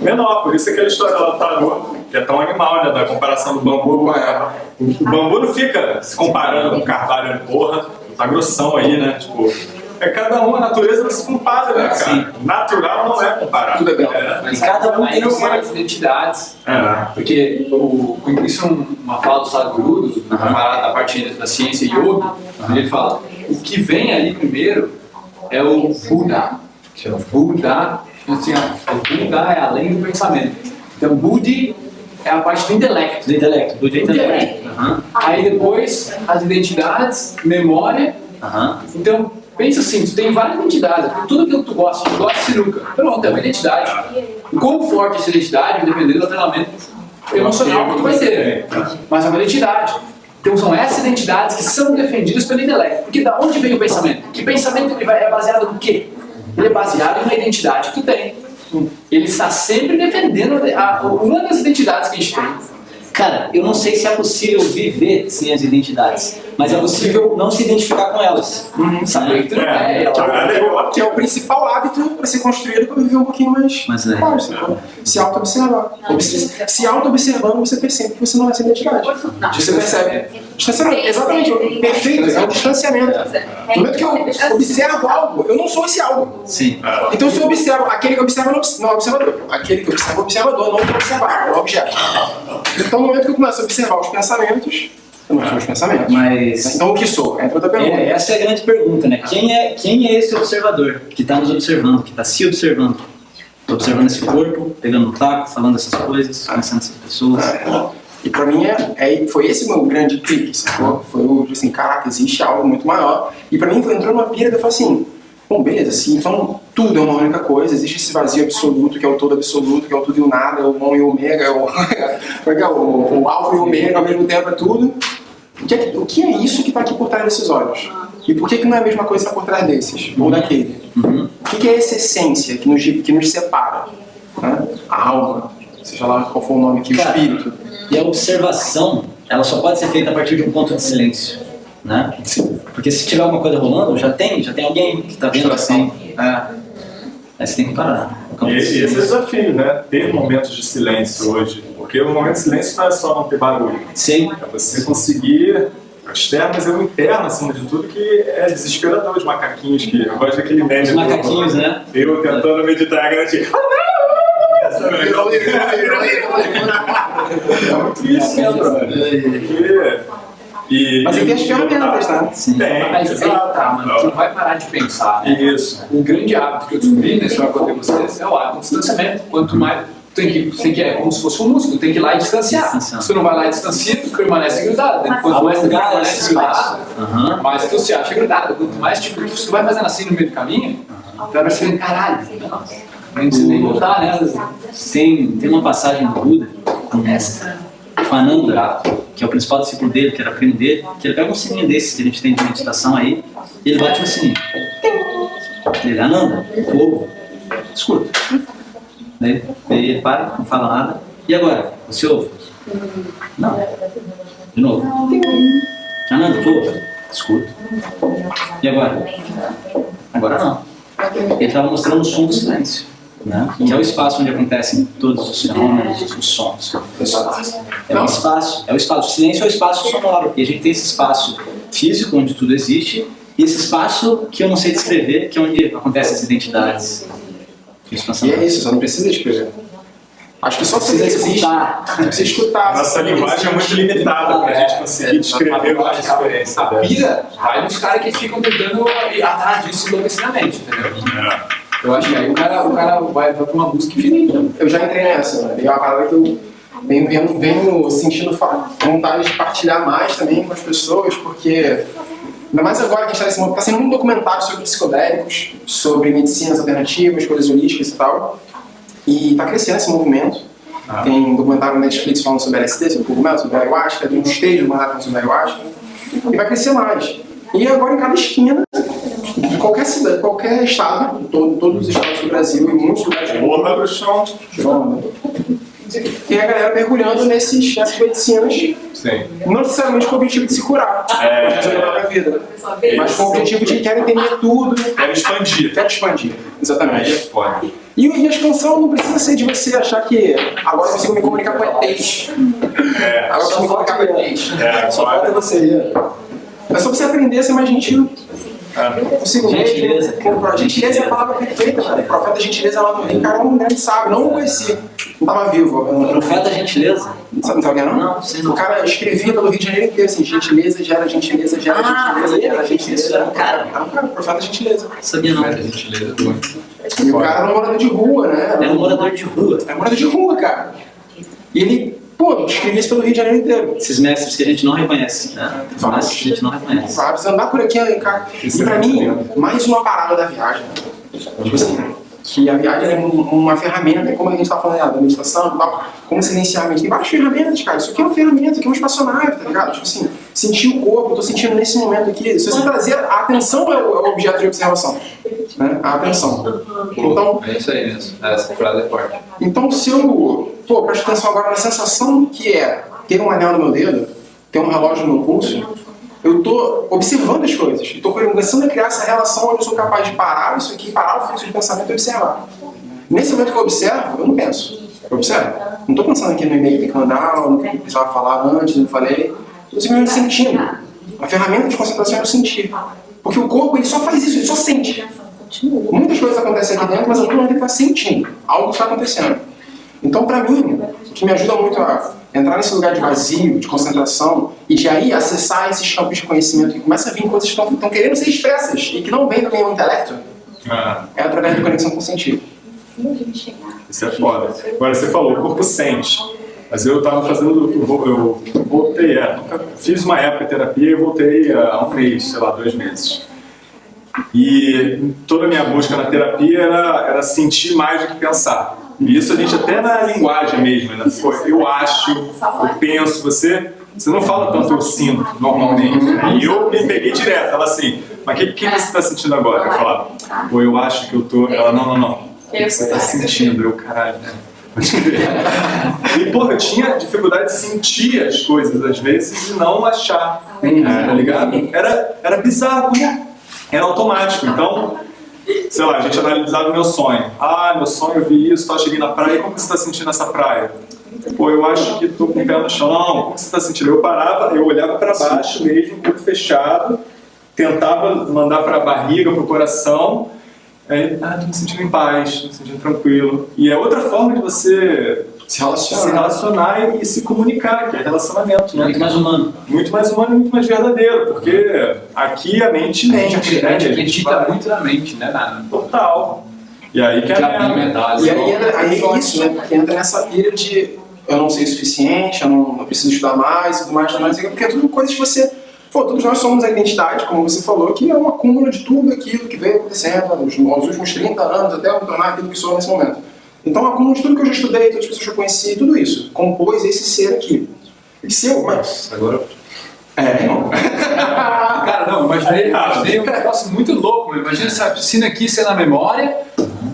menor, por isso é aquela história lá do tarô, que é tão animal, né? Da comparação do bambu com a... O bambu não fica se comparando com o carvalho, porra, tá grossão aí, né? Tipo, é cada um, a natureza não se compara, né, cara? Sim. Natural não é comparar. Tudo é bem. É. Mas cada um tem suas identidades. É. Porque o, isso é uma fala do Sadhguru, uhum. da parte da ciência yoga, uhum. ele fala, o que vem ali primeiro é o Buda. Buda, assim, o Buda é além do pensamento. Então, Budi é a parte do intelecto. Do intelecto, é intelecto. Uhum. Aí depois, as identidades, memória. Uhum. Então, pensa assim, tu tem várias identidades. Tudo aquilo que tu gosta, tu gosta de sinuca. Pronto, é uma identidade. Quão forte essa identidade depender do treinamento emocional que tu vai ter. Mas é uma identidade. Então são essas identidades que são defendidas pelo intelecto. Porque da onde vem o pensamento? Que pensamento ele vai, é baseado no quê? Ele é baseado uma identidade que tu tem. Ele está sempre defendendo a, uma das identidades que a gente tem. Cara, eu não sei se é possível viver sem as identidades, mas é possível não se identificar com elas. Uhum, sabe? É, é, é, é, que é o principal hábito para ser construído para viver um pouquinho mais mas é. Claro, se auto-observar. Se auto-observando, você percebe que você não é essa identidade. Você percebe. Distanciamento, exatamente. Perfeito, é um distanciamento. No momento que eu observo algo, eu não sou esse algo. Sim. Então se eu observo, aquele que observa não é observador. Aquele que observa é observador, não o observar, é o objeto. Então no momento que eu começo a observar os pensamentos, eu não sou os pensamentos. Mas... Então o que sou? Entra outra pergunta. É, essa é a grande pergunta, né? Quem é, quem é esse observador que está nos observando, que está se observando? Estou observando esse corpo, pegando o taco, falando essas coisas, conhecendo essas pessoas. É. E pra mim, é, é, foi esse meu grande clique, sacou? Foi o, assim, caraca, existe algo muito maior. E pra mim, foi, entrou numa pira que eu falei assim, bom, beleza, assim, então tudo é uma única coisa, existe esse vazio absoluto, que é o todo absoluto, que é o tudo e o nada, é o bom e o ômega, é o, é, é o, o alfa e o ômega, ao mesmo tempo é tudo. O que é, o que é isso que está aqui por trás desses olhos? E por que, que não é a mesma coisa que está por trás desses, ou daquele? Uhum. O que, que é essa essência que nos, que nos separa? Né? A alma, seja lá qual for o nome aqui, o espírito. E a observação, ela só pode ser feita a partir de um ponto de silêncio. Né? Sim. Porque se tiver alguma coisa rolando, já tem, já tem alguém que está vendo assim. É. Aí você tem que parar. E esse é o desafio, né? Ter momentos de silêncio hoje. Porque o momento de silêncio não é só não ter barulho. Sim. É você conseguir externo, mas é o interno, acima de tudo, que é desesperador. Os macaquinhos que. Eu gosto daquele meme. Os macaquinhos, né? Eu tentando meditar a grande. É muito isso, né, E, Mas tem as ferramentas, tá? Sim. Tem, Mas exato. tá, mano, tu não vai parar de pensar. Isso. O grande hábito que eu descobri nesse vai com vocês é o hábito do distanciamento. Quanto mais, tem que, tem que, é como se fosse um músculo, tem que ir lá e distanciar. Distanciar. Se tu não vai lá e distancia, tu permanece grudado. Quanto mais tu Alongar permanece grudado, Aham. mais tu se acha grudado. Quanto mais tipo, se tu vai fazendo assim no meio do caminho, tu vai percebendo, caralho, não precisa nem voltar, né? Tem, tem uma passagem do Buda com, com Ananda, que é o principal discípulo dele, que era primo dele, que ele pega um sininho desses que a gente tem de meditação aí, e ele bate no sininho. Ele, Ananda, fogo, escuta. Daí ele para, não fala nada. E agora? Você ouve? Não. De novo. Ananda, tu ouve? Escuta. E agora? Agora não. Ele estava mostrando o som do silêncio, né? que é o espaço onde acontecem todos os fenômenos, os sons. É o espaço, é o espaço. O silêncio é o espaço sonoro. E a gente tem esse espaço físico onde tudo existe e esse espaço que eu não sei descrever, que é onde acontecem as identidades. E é isso, só não precisa escrever. Acho que só Precisa escutar. Precisa escutar. Nossa linguagem é muito limitada para a gente conseguir descrever uma diferença. A pira vai nos caras que ficam tentando atrás disso enlouquecidamente, entendeu? É. Eu acho que aí o cara, o cara vai, vai pra uma busca infinita. Eu já entrei nessa, né? E é uma parada que eu venho, venho, venho sentindo vontade de partilhar mais também com as pessoas, porque ainda mais agora que a gente está nesse momento, está sendo um documentário sobre psicodélicos, sobre medicinas alternativas, coisas holísticas e tal. E está crescendo esse movimento. Ah. Tem um documentário na Netflix falando sobre LSD, sobre cogumelo, sobre ayahuasca, tem uns três documentários falando sobre ayahuasca. E vai crescer mais. E agora em cada esquina, qualquer cidade, qualquer estado, todo, todos os estados do Brasil e muitos lugares do mundo, onda. Tem a galera mergulhando nesses, nessas medicinas, Sim. não necessariamente com o objetivo de se curar, É. de resolver a vida, mas com o objetivo de querer entender tudo, Quero expandir. quero expandir. É Exatamente. foda. E, e a expansão não precisa ser de você achar que agora eu consigo me comunicar com ETs. É. Agora eu consigo me comunicar com ETs. É, Só agora- falta você. É só você aprender a ser mais gentil É. consigo Gentileza. Pô, Gentileza é a palavra perfeita, cara. O profeta gentileza lá no Rio, cara, é um grande sábio. Não o conheci. Não tava vivo. Eu não- Profeta gentileza? Não sabe, não sabe quem é, não? Não, sei não. O cara escrevia pelo Rio de Janeiro inteiro assim, gentileza gera gentileza, gera Ah, gentileza, gera gentileza. isso, era um cara. Era um cara, profeta gentileza. Sabia não. Mas a gentileza. E o cara era um morador de rua, né? É um morador de rua. Era um morador de rua, cara. E ele, pô, isso pelo Rio de Janeiro inteiro. Esses mestres que a gente não reconhece, né? Vários. mestres que a gente não reconhece. Você andar por aqui, cara. E pra mim, mais uma parada da viagem. Tipo assim, que a viagem é um- uma ferramenta, como a gente tá falando ah, da meditação e tal, como silenciar a mente. Tem várias ferramentas, cara. Isso aqui é uma ferramenta, isso aqui é uma espaçonave, tá ligado? Tipo assim, sentir o corpo, eu tô sentindo nesse momento aqui. Se você trazer a atenção é o, é objeto de observação. Né? A atenção. Então, É isso aí mesmo. Essa frase é forte. então, se eu pô, presto atenção agora na sensação que é ter um anel no meu dedo, ter um relógio no meu pulso, eu estou observando as coisas. Estou começando a criar essa relação onde eu sou capaz de parar isso aqui, parar o fluxo de pensamento e observar. Nesse momento que eu observo, eu não penso. Eu observo. Não estou pensando aqui no e-mail que tem que mandar, no que precisava falar antes, não falei. Estou simplesmente sentindo. A ferramenta de concentração é o sentir. Porque o corpo ele só faz isso, ele só sente. Muitas coisas acontecem aqui dentro, mas todo mundo está sentindo. Algo está acontecendo. Então, para mim, o que me ajuda muito a entrar nesse lugar de vazio, de concentração, e de aí acessar esses campos de conhecimento que começa a vir coisas que estão querendo ser expressas e que não vêm do meu intelecto, Ah, é através da conexão com o sentido. isso é foda. Agora, você falou, o corpo sente. Mas eu tava fazendo, eu eu voltei, é, fiz uma época de terapia e voltei há um mês, sei lá, dois meses. E toda a minha busca na terapia era, era sentir mais do que pensar. E isso a gente até na linguagem mesmo, né? Pô, eu acho, eu penso, você, você não fala tanto eu sinto normalmente. né? E eu me peguei direto, ela assim, mas o que, que você está sentindo agora? Eu falava, pô, eu acho que eu tô. Ela, não, não, não. O que você está sentindo? Eu, caralho, né? E, porra, eu tinha dificuldade de sentir as coisas às vezes e não achar, tá ligado? Era, era bizarro, né? Era automático. Então, sei lá, a gente analisava o meu sonho. Ah, meu sonho, eu vi isso, tá, cheguei na praia, como você está sentindo essa praia? Pô, eu acho que tô com o pé no chão. Não, como você está sentindo? Eu parava, eu olhava para baixo mesmo, tudo fechado, tentava mandar para a barriga, para o coração. Aí, ah, tô me sentindo em paz, tô me sentindo tranquilo. E é outra forma de você Se se relaciona. relacionar e, e se comunicar, que é relacionamento, né? Muito mais humano. Muito mais humano e muito mais verdadeiro, porque aqui a mente A gente, mente, acredita- né? a gente acredita vai- muito na mente, né? Na, Total. E aí que é mental. E aí, entra, aí é isso, né? Porque entra nessa pilha de eu não sei o suficiente, eu não eu preciso estudar mais, tudo mais, tudo mais, porque é tudo coisas que você. Pô, todos nós somos a identidade, como você falou, que é um acúmulo de tudo aquilo que veio acontecendo nos, nos últimos 30 anos, até eu tornar aquilo que sou nesse momento. Então, é acúmulo de tudo que eu já estudei, todas as pessoas que eu conheci, tudo isso compôs esse ser aqui. E se eu. Mas, Agora. é, não. Cara, não, imaginei, imaginei um negócio muito louco. Imagina essa piscina aqui sendo a memória,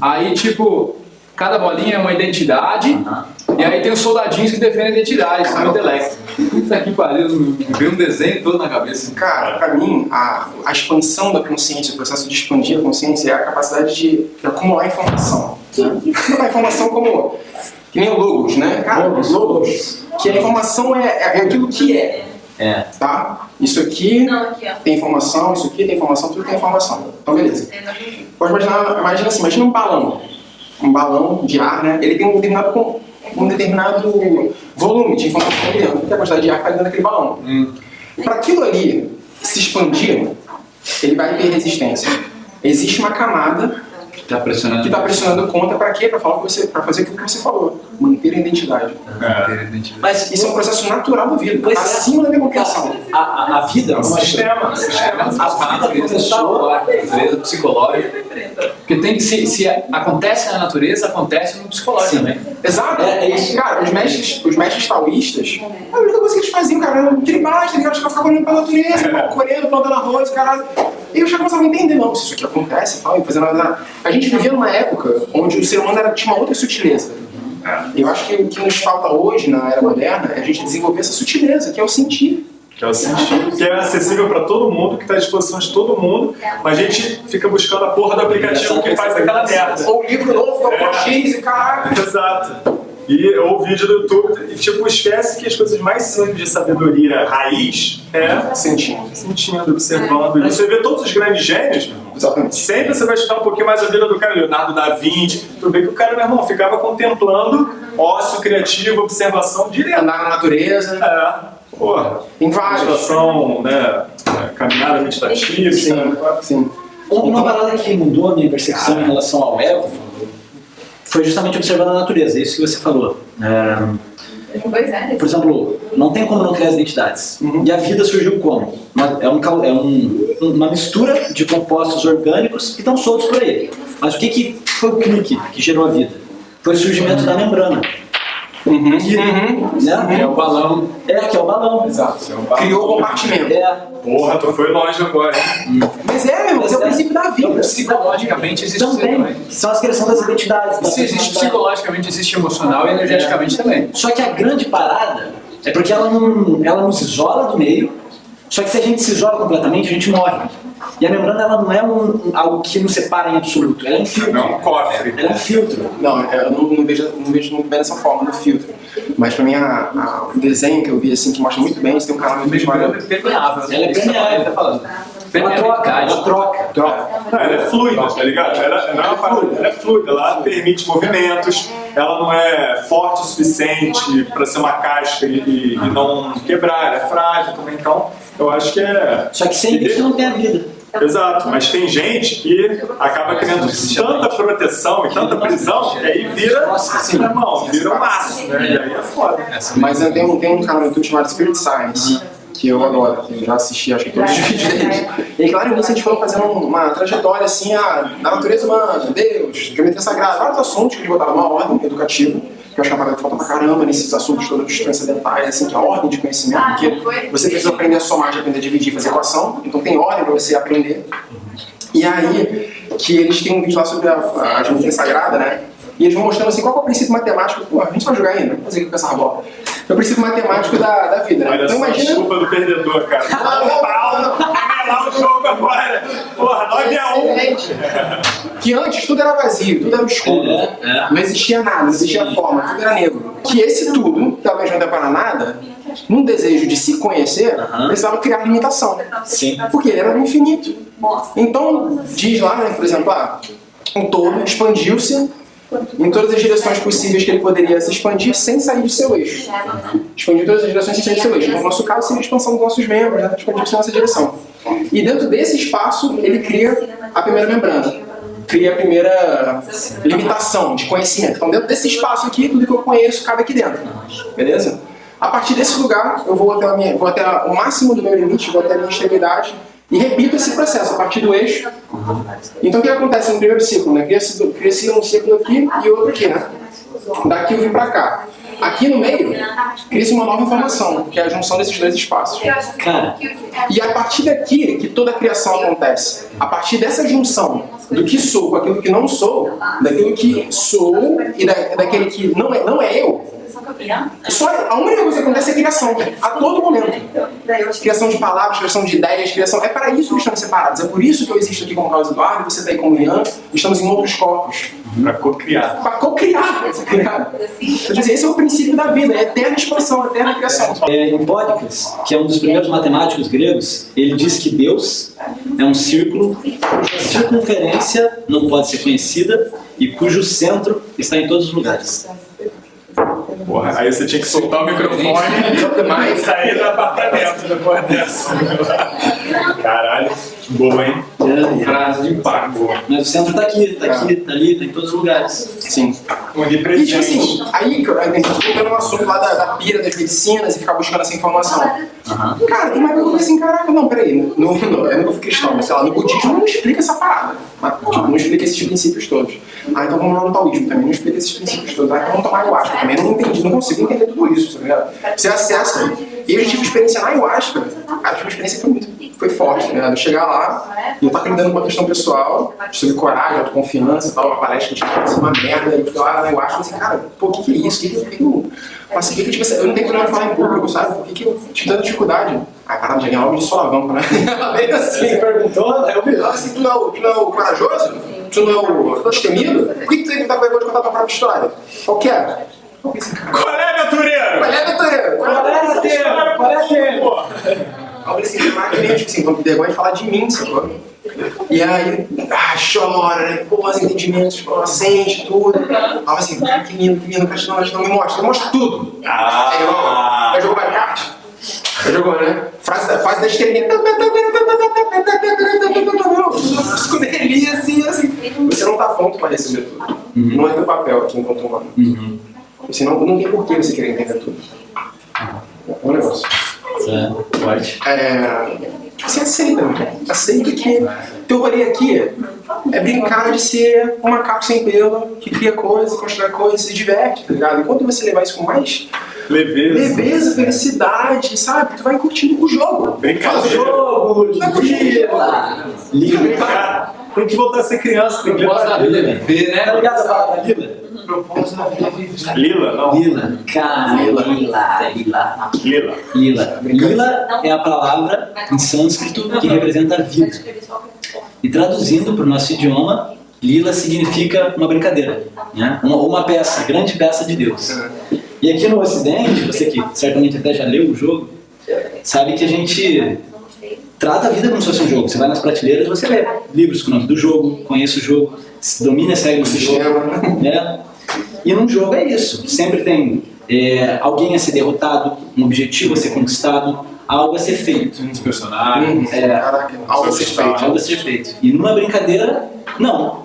aí, tipo, cada bolinha é uma identidade, e aí tem os soldadinhos que defendem a identidade, são o intelecto. Puta que pariu, veio um desenho todo na cabeça. Cara, pra mim, a, a expansão da consciência, o processo de expandir a consciência é a capacidade de, de acumular informação. Né? Acumular informação como. Que nem o logos, né? Cara, logos. Que a informação é, é aquilo que é. É. Tá? Isso aqui Não, aqui, tem informação, isso aqui tem informação, tudo tem informação. Então, beleza. É. Pode imaginar, imagina assim, imagina um balão. Um balão de ar, né? Ele tem um determinado, um determinado volume de informação ali dentro. Que é a quantidade de ar que está dentro daquele balão. Para aquilo ali se expandir, ele vai ter resistência. Existe uma camada Tá pressionando. que está pressionando contra para quê? Para falar que você, para fazer aquilo que você falou, manter a identidade. É. Mas Isso é um processo natural da vida, Pois é. acima da minha compreensão. a, a, a vida, É um sistema. A natureza está a natureza psicológica. Porque tem que se, se acontece na natureza, acontece no psicológico Sim. também. Exato. É, é isso. Cara, os mestres, os mestres taoístas, a única coisa que eles faziam, cara, era tribais, tá ligado? Os caras ficavam olhando pela natureza, correndo, plantando arroz, caralho. E eu já começava a entender, não, se isso aqui acontece e tal, e fazendo nada. A gente vivia numa época onde o ser humano era, tinha uma outra sutileza. E eu acho que o que nos falta hoje, na era moderna, é a gente desenvolver essa sutileza, que é o sentir. Que é o sentido, que é acessível para todo mundo, que está à disposição de todo mundo, mas a gente fica buscando a porra do aplicativo que faz aquela merda. Ou o livro novo, que é o Cochise, e caralho. Exato. E ou vídeo do YouTube, e tipo, esquece que as coisas mais simples de sabedoria raiz é Sentindo. sentindo, observando. E você vê todos os grandes gênios, meu irmão. Exatamente. Sempre você vai estudar um pouquinho mais a vida do cara, Leonardo da Vinci. Tu vê que o cara, meu irmão, ficava contemplando ócio criativo, observação direto. Andar na natureza, É, porra. tem vários. Meditação, né? Caminhada meditativa. Sim, sim. Uma parada que mudou a minha percepção em relação ao ego foi justamente observando a natureza, isso que você falou. É, Pois é. por exemplo, não tem como não criar as identidades. Uhum. E a vida surgiu como? Uma, é um, é um- uma mistura de compostos orgânicos que estão soltos por aí. Mas o que, que foi o clique que gerou a vida? Foi o surgimento da membrana. Uhum. Que, né? É o balão. É, que é o balão. Exato. É o balão. Criou o compartimento. É, Porra, tu foi longe agora, hein? Mas é, meu irmão, esse é o princípio da vida. Psicologicamente existe também. também. São as criações das identidades. da Se existe psicologicamente, existe emocional e energeticamente também. Só que a grande parada é porque ela, não, ela nos isola do meio, só que se a gente se isola completamente, a gente morre. E a membrana ela não é um, algo que nos separa em absoluto, ela é um filtro. Não, um cofre. Ela é um filtro. Não, eu não, não vejo, não vejo muito bem dessa forma no filtro. Mas pra mim, a, a- o desenho que eu vi, assim, que mostra muito bem, você tem um canal no YouTube chamado... permeável. Ela é permeável. tá falando. Ela troca, ela troca. Troca. Não, ela é fluida, tá ligado? Ela, não é uma parada, ela é fluida, ela permite movimentos, ela não é forte o suficiente para ser uma casca e, e- e não quebrar, ela é frágil também, então eu acho que é. Só que sem isso não tem a vida. Exato, mas tem gente que acaba criando tanta proteção e tanta prisão que aí vira, assim, irmão, vira um maço, né? E aí é foda. Mas tem um, tem um canal no YouTube chamado Spirit Science, que eu adoro, que eu já assisti, acho que todos os vídeos deles. E aí, claro, nisso a gente foi fazendo uma trajetória, assim, a, da natureza humana, Deus, geometria sagrada, vários assuntos que eles botaram numa ordem educativa, que eu acho que uma que falta pra caramba nesses assuntos todos transcendentais, assim, que é a ordem de conhecimento, porque você precisa aprender a somar, de aprender a dividir, fazer equação, então tem ordem pra você aprender. E aí, que eles têm um vídeo lá sobre a, a geometria sagrada, né? E eles vão mostrando assim, qual que é o princípio matemático, pô, a gente vai jogar ainda, vamos fazer aqui com essa bola. É o princípio matemático da, da vida, né? Olha Então só, imagina... desculpa do perdedor, cara. Pau, revelar o jogo agora. Porra, 9 a 1. Excelente. Que antes tudo era vazio, tudo era escuro. É, é. Não existia nada, não existia forma, tudo era negro. Que esse tudo, que talvez não dê para nada, num desejo de se conhecer, Aham. precisava criar limitação. Sim. Porque ele era do infinito. Então, diz lá, né, por exemplo, ah, um todo expandiu-se em todas as direções possíveis que ele poderia se expandir sem sair do seu eixo. Expandir em todas as direções sem sair do seu eixo. Então, no nosso caso, seria a expansão dos nossos membros, né? expandir-se nessa direção. E dentro desse espaço, ele cria a primeira membrana. cria a primeira limitação de conhecimento. Então, dentro desse espaço aqui, tudo que eu conheço cabe aqui dentro. Beleza? A partir desse lugar, eu vou até, a minha, vou até o máximo do meu limite, vou até a minha extremidade e repito esse processo a partir do eixo. Então, o que acontece no primeiro ciclo? Né? Cria-se cria um ciclo aqui e outro aqui, né? Daqui eu vim para cá. Aqui no meio, cria-se uma nova informação, que é a junção desses dois espaços. Cara, E a partir daqui que toda a criação acontece. A partir dessa junção do que sou com aquilo que não sou, daquilo que sou e da, daquele que não é, não é eu, só a única coisa que acontece é criação, a todo momento. Criação de palavras, criação de ideias, criação. É para isso que estamos separados. É por isso que eu existo aqui como Carlos Eduardo, você está aí como Ian, estamos em outros corpos. Pra co-criar. Para co-criar, criar. Quer dizer, esse é o princípio da vida, é eterna expansão, eterna criação. é, Empódicles, que é um dos primeiros matemáticos gregos, ele diz que Deus é um círculo cuja circunferência não pode ser conhecida e cujo centro está em todos os lugares. Porra, aí você tinha que soltar o microfone e sair do apartamento depois dessa. Caralho, boa, hein? Frase de impacto. Mas o centro está aqui, está aqui, está ali, está em todos os lugares. Sim. Um E tipo assim, aí que eu- a gente voltando no assunto lá da, da pira das medicinas e ficar buscando essa informação. Cara, tem uma época que eu falei assim, caraca, não, peraí, no, no, eu não fui cristão, mas sei lá, no budismo não explica essa parada. Mas, tipo, não explica esses princípios todos. Ah, então vamos lá no taoísmo também, não explica esses princípios todos. Ah, então vamos tomar ayahuasca também, não entendi, não consigo entender tudo isso, tá ligado? Você acessa, e eu tive experiência na ayahuasca, tive uma experiência que foi muito, foi forte, ligado? Eu chegar lá, e eu tava lidando com uma questão pessoal, sobre coragem, autoconfiança e tal, uma palestra que tinha sido uma merda, e eu fui lá na ayahuasca e falei assim, cara, pô, o que que é isso? O que que que que eu passei? que, tipo, assim, eu não tenho problema de falar em público, sabe? Por que que eu tive tanta dificuldade? Ah, caramba, já ganhei logo de solavanco, né? Ela veio assim, perguntou, eu vi, assim, tu não, é o- tu não é corajoso? Tu não é o destemido? Por que que tu tem que dar vergonha de contar tua própria história? Qual que é? Eu Qual é, aventureiro? Qual é, doutora? Qual é, tempo? Qual é tempo? Aí eu falei assim, mas eu tipo assim, ter vergonha de falar de mim, sacou? E aí, ah, chora, né? Pô, os entendimentos, pô, sente tudo. Aí eu assim, cara, que lindo, que lindo, Castilão, não me mostra, me mostra tudo. Aí eu, Ah. aí jogou Minecraft. Aí jogou, né? Frase fase da estrelinha. Escuderia, assim, assim. Você não tá pronto pra receber tudo. Não é teu papel aqui enquanto humano. Senão não tem porquê você querer entender tudo. É um negócio. É, forte. É, você aceita, né? aceita que teu rolê aqui é brincar de ser um macaco sem pelo, que cria coisas, constrói coisas, se diverte, tá ligado? Enquanto você levar isso com mais Leveza. leveza, felicidade, sabe? Tu vai curtindo o jogo. Brincadeira. Faz o jogo. Lila. Cara, tem que voltar a ser criança, tem que vida é viver, Tá né? ligado vida. Lila, não. Lila. Cara, lila. Lila. Lila. Lila. Lila é a palavra em sânscrito que representa a vida. E traduzindo para o nosso idioma, lila significa uma brincadeira, né? uma, uma peça, grande peça de Deus. E aqui no Ocidente, você que certamente até já leu o jogo, sabe que a gente trata a vida como se fosse um jogo. Você vai nas prateleiras, você lê livros com o nome do jogo, conhece o jogo, domina as regras do jogo. Sistema. né? E num jogo é isso. Sempre tem é, alguém a ser derrotado, um objetivo a ser conquistado, algo a ser feito. Uns personagens. É, Caraca, algo a ser feito. algo a ser feito. E numa brincadeira, não.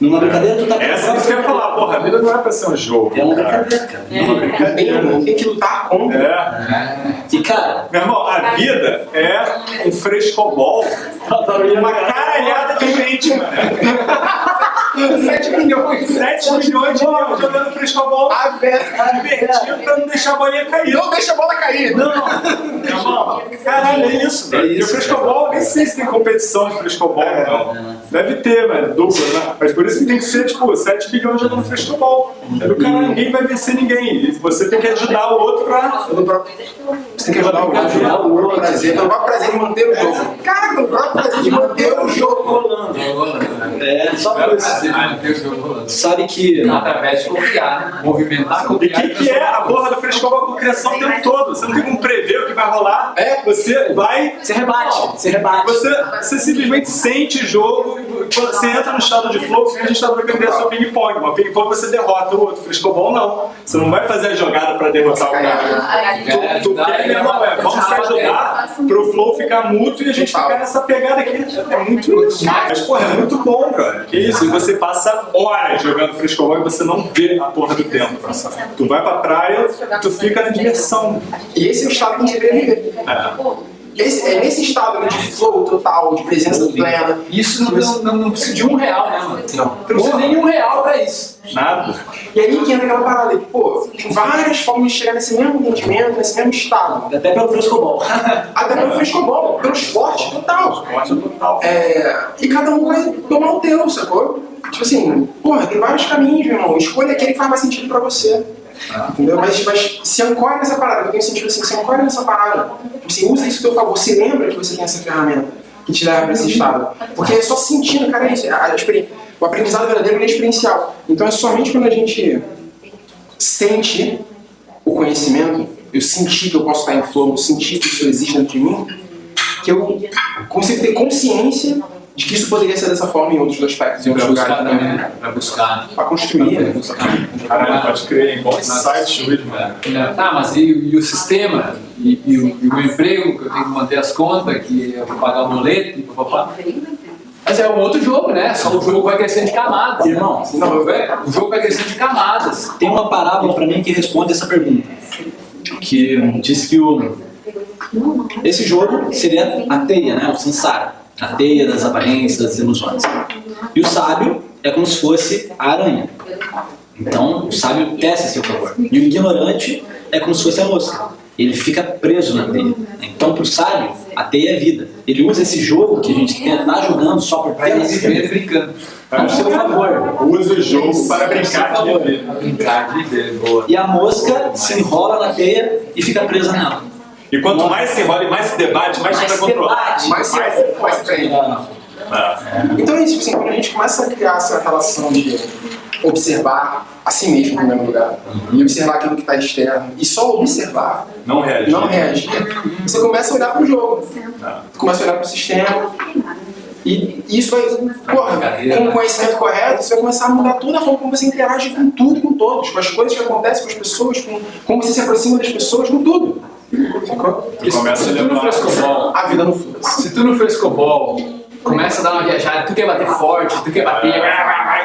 Numa brincadeira, tu tá Essa que você quer falar, porra, a vida não é pra ser um jogo. É uma brincadeira, cara. É uma brincadeira. Tem, tem que lutar contra. É. E cara, Meu irmão, a vida é um frescobol. Uma caralhada de gente, mano. 7 milhões. 7 milhões de nego jogando frescobol. A vera. Divertido pra não deixar a bolinha cair. Não deixa a bola cair. Não, meu irmão, caralho, é isso, velho. E o isso, frescobol, nem sei se tem competição de frescobol, não. Deve ter, velho, dupla, né? Mas por isso que tem que ser, tipo, 7 bilhões jogando frescobol. Do cara, ninguém vai vencer ninguém. E você tem que ajudar o outro pra. Você tem que ajudar o outro. Ajudar o outro. Prazer, próprio prazer de manter o jogo. Cara, pelo próprio prazer de manter o jogo rolando. é só por isso. Ah, sabe que Através de confiar, né? Movimentar, E confiar. o que, que é a porra do frescobol com criação o tempo todo? Você não tem como prever o que vai rolar. É. Você vai. você rebate, você rebate. Você, você simplesmente sente o jogo, você entra no estado de flow, que a gente estava aprendendo a ping-pong. Uma ping-pong você derrota o outro. Frescobol não. Você não vai fazer a jogada pra derrotar o cara. Tu, tu quer, meu irmão, é, vamos se ajudar pro flow ficar mútuo e a gente ficar nessa pegada aqui. É muito. Mas, porra, é muito bom, cara. Que isso? E você passa horas jogando frescobol e você não vê a porra do tempo. Tu vai pra praia, tu fica na diversão. E esse é o a gente deveria viver. É. Esse, é nesse estado de flow total, de presença plena. Isso não, não, não, não precisa de um real, né, mano? Não. Não precisa nem de um real pra isso. Nada. E aí que entra aquela parada, que, pô, tem várias formas de chegar nesse mesmo entendimento, nesse mesmo estado. Até pelo frescobol. Até pelo frescobol, pelo esporte total. Esporte total. É, e cada um vai tomar o teu, sacou? Tipo assim, porra, tem vários caminhos, meu irmão. Escolha aquele que faz mais sentido pra você. Entendeu? Mas, mas se ancore nessa parada, eu tenho sentido assim, se ancore nessa parada. Assim, usa isso a teu favor. Você lembra que você tem essa ferramenta que te leva pra esse estado. Porque é só sentindo, cara, é isso. A, a o aprendizado verdadeiro é experiencial. Então é somente quando a gente sente o conhecimento, eu senti que eu posso estar em flow, eu senti que isso existe dentro de mim, que eu consigo ter consciência de que isso poderia ser dessa forma em outros aspectos, em outros lugares também, né? Pra buscar. Pra construir, né? Caralho, pode crer? Bom insight hoje, mano. É. Tá, mas e, e o sistema? E, e o, e o meu emprego, que eu tenho que manter as contas, que eu vou pagar o boleto e papapá. Mas é um outro jogo, né? Só o jogo vai crescendo de camadas. né? Irmão, Não, é, o jogo vai crescendo de camadas. Tem uma parábola para mim que responde essa pergunta. Que diz que o, esse jogo seria a teia, né? o samsara. A teia das aparências, das ilusões. E o sábio é como se fosse a aranha. Então, o sábio tece a seu favor. E o ignorante é como se fosse a mosca. Ele fica preso na teia. Então, para o sábio, a teia é vida. Ele usa esse jogo que a gente está jogando só por prazer, viver brincando. ao seu favor. Usa o jogo para brincar de viver. Brincar de viver, boa. E a mosca se enrola na teia e fica presa nela. E quanto mais se enrola e mais se debate, mais você Mais vai controlar. debate. Mais se mais se prende. Ah, Então é isso, tipo assim, quando a gente começa a criar essa relação de observar a si mesmo, em primeiro lugar, e observar aquilo que está externo, e só observar, Não reage. não reagir, você começa a olhar para o jogo, Ah. você começa a olhar para o sistema, e isso vai, porra, com o conhecimento correto, você vai começar a mudar toda a forma como você interage com tudo e com todos, com as coisas que acontecem com as pessoas, com como você se aproxima das pessoas, com tudo. Tu começa a Se tu no levar. frescobol, A vida não fluxo. se tu no frescobol começa a dar uma viajada, tu quer bater forte, tu quer bater,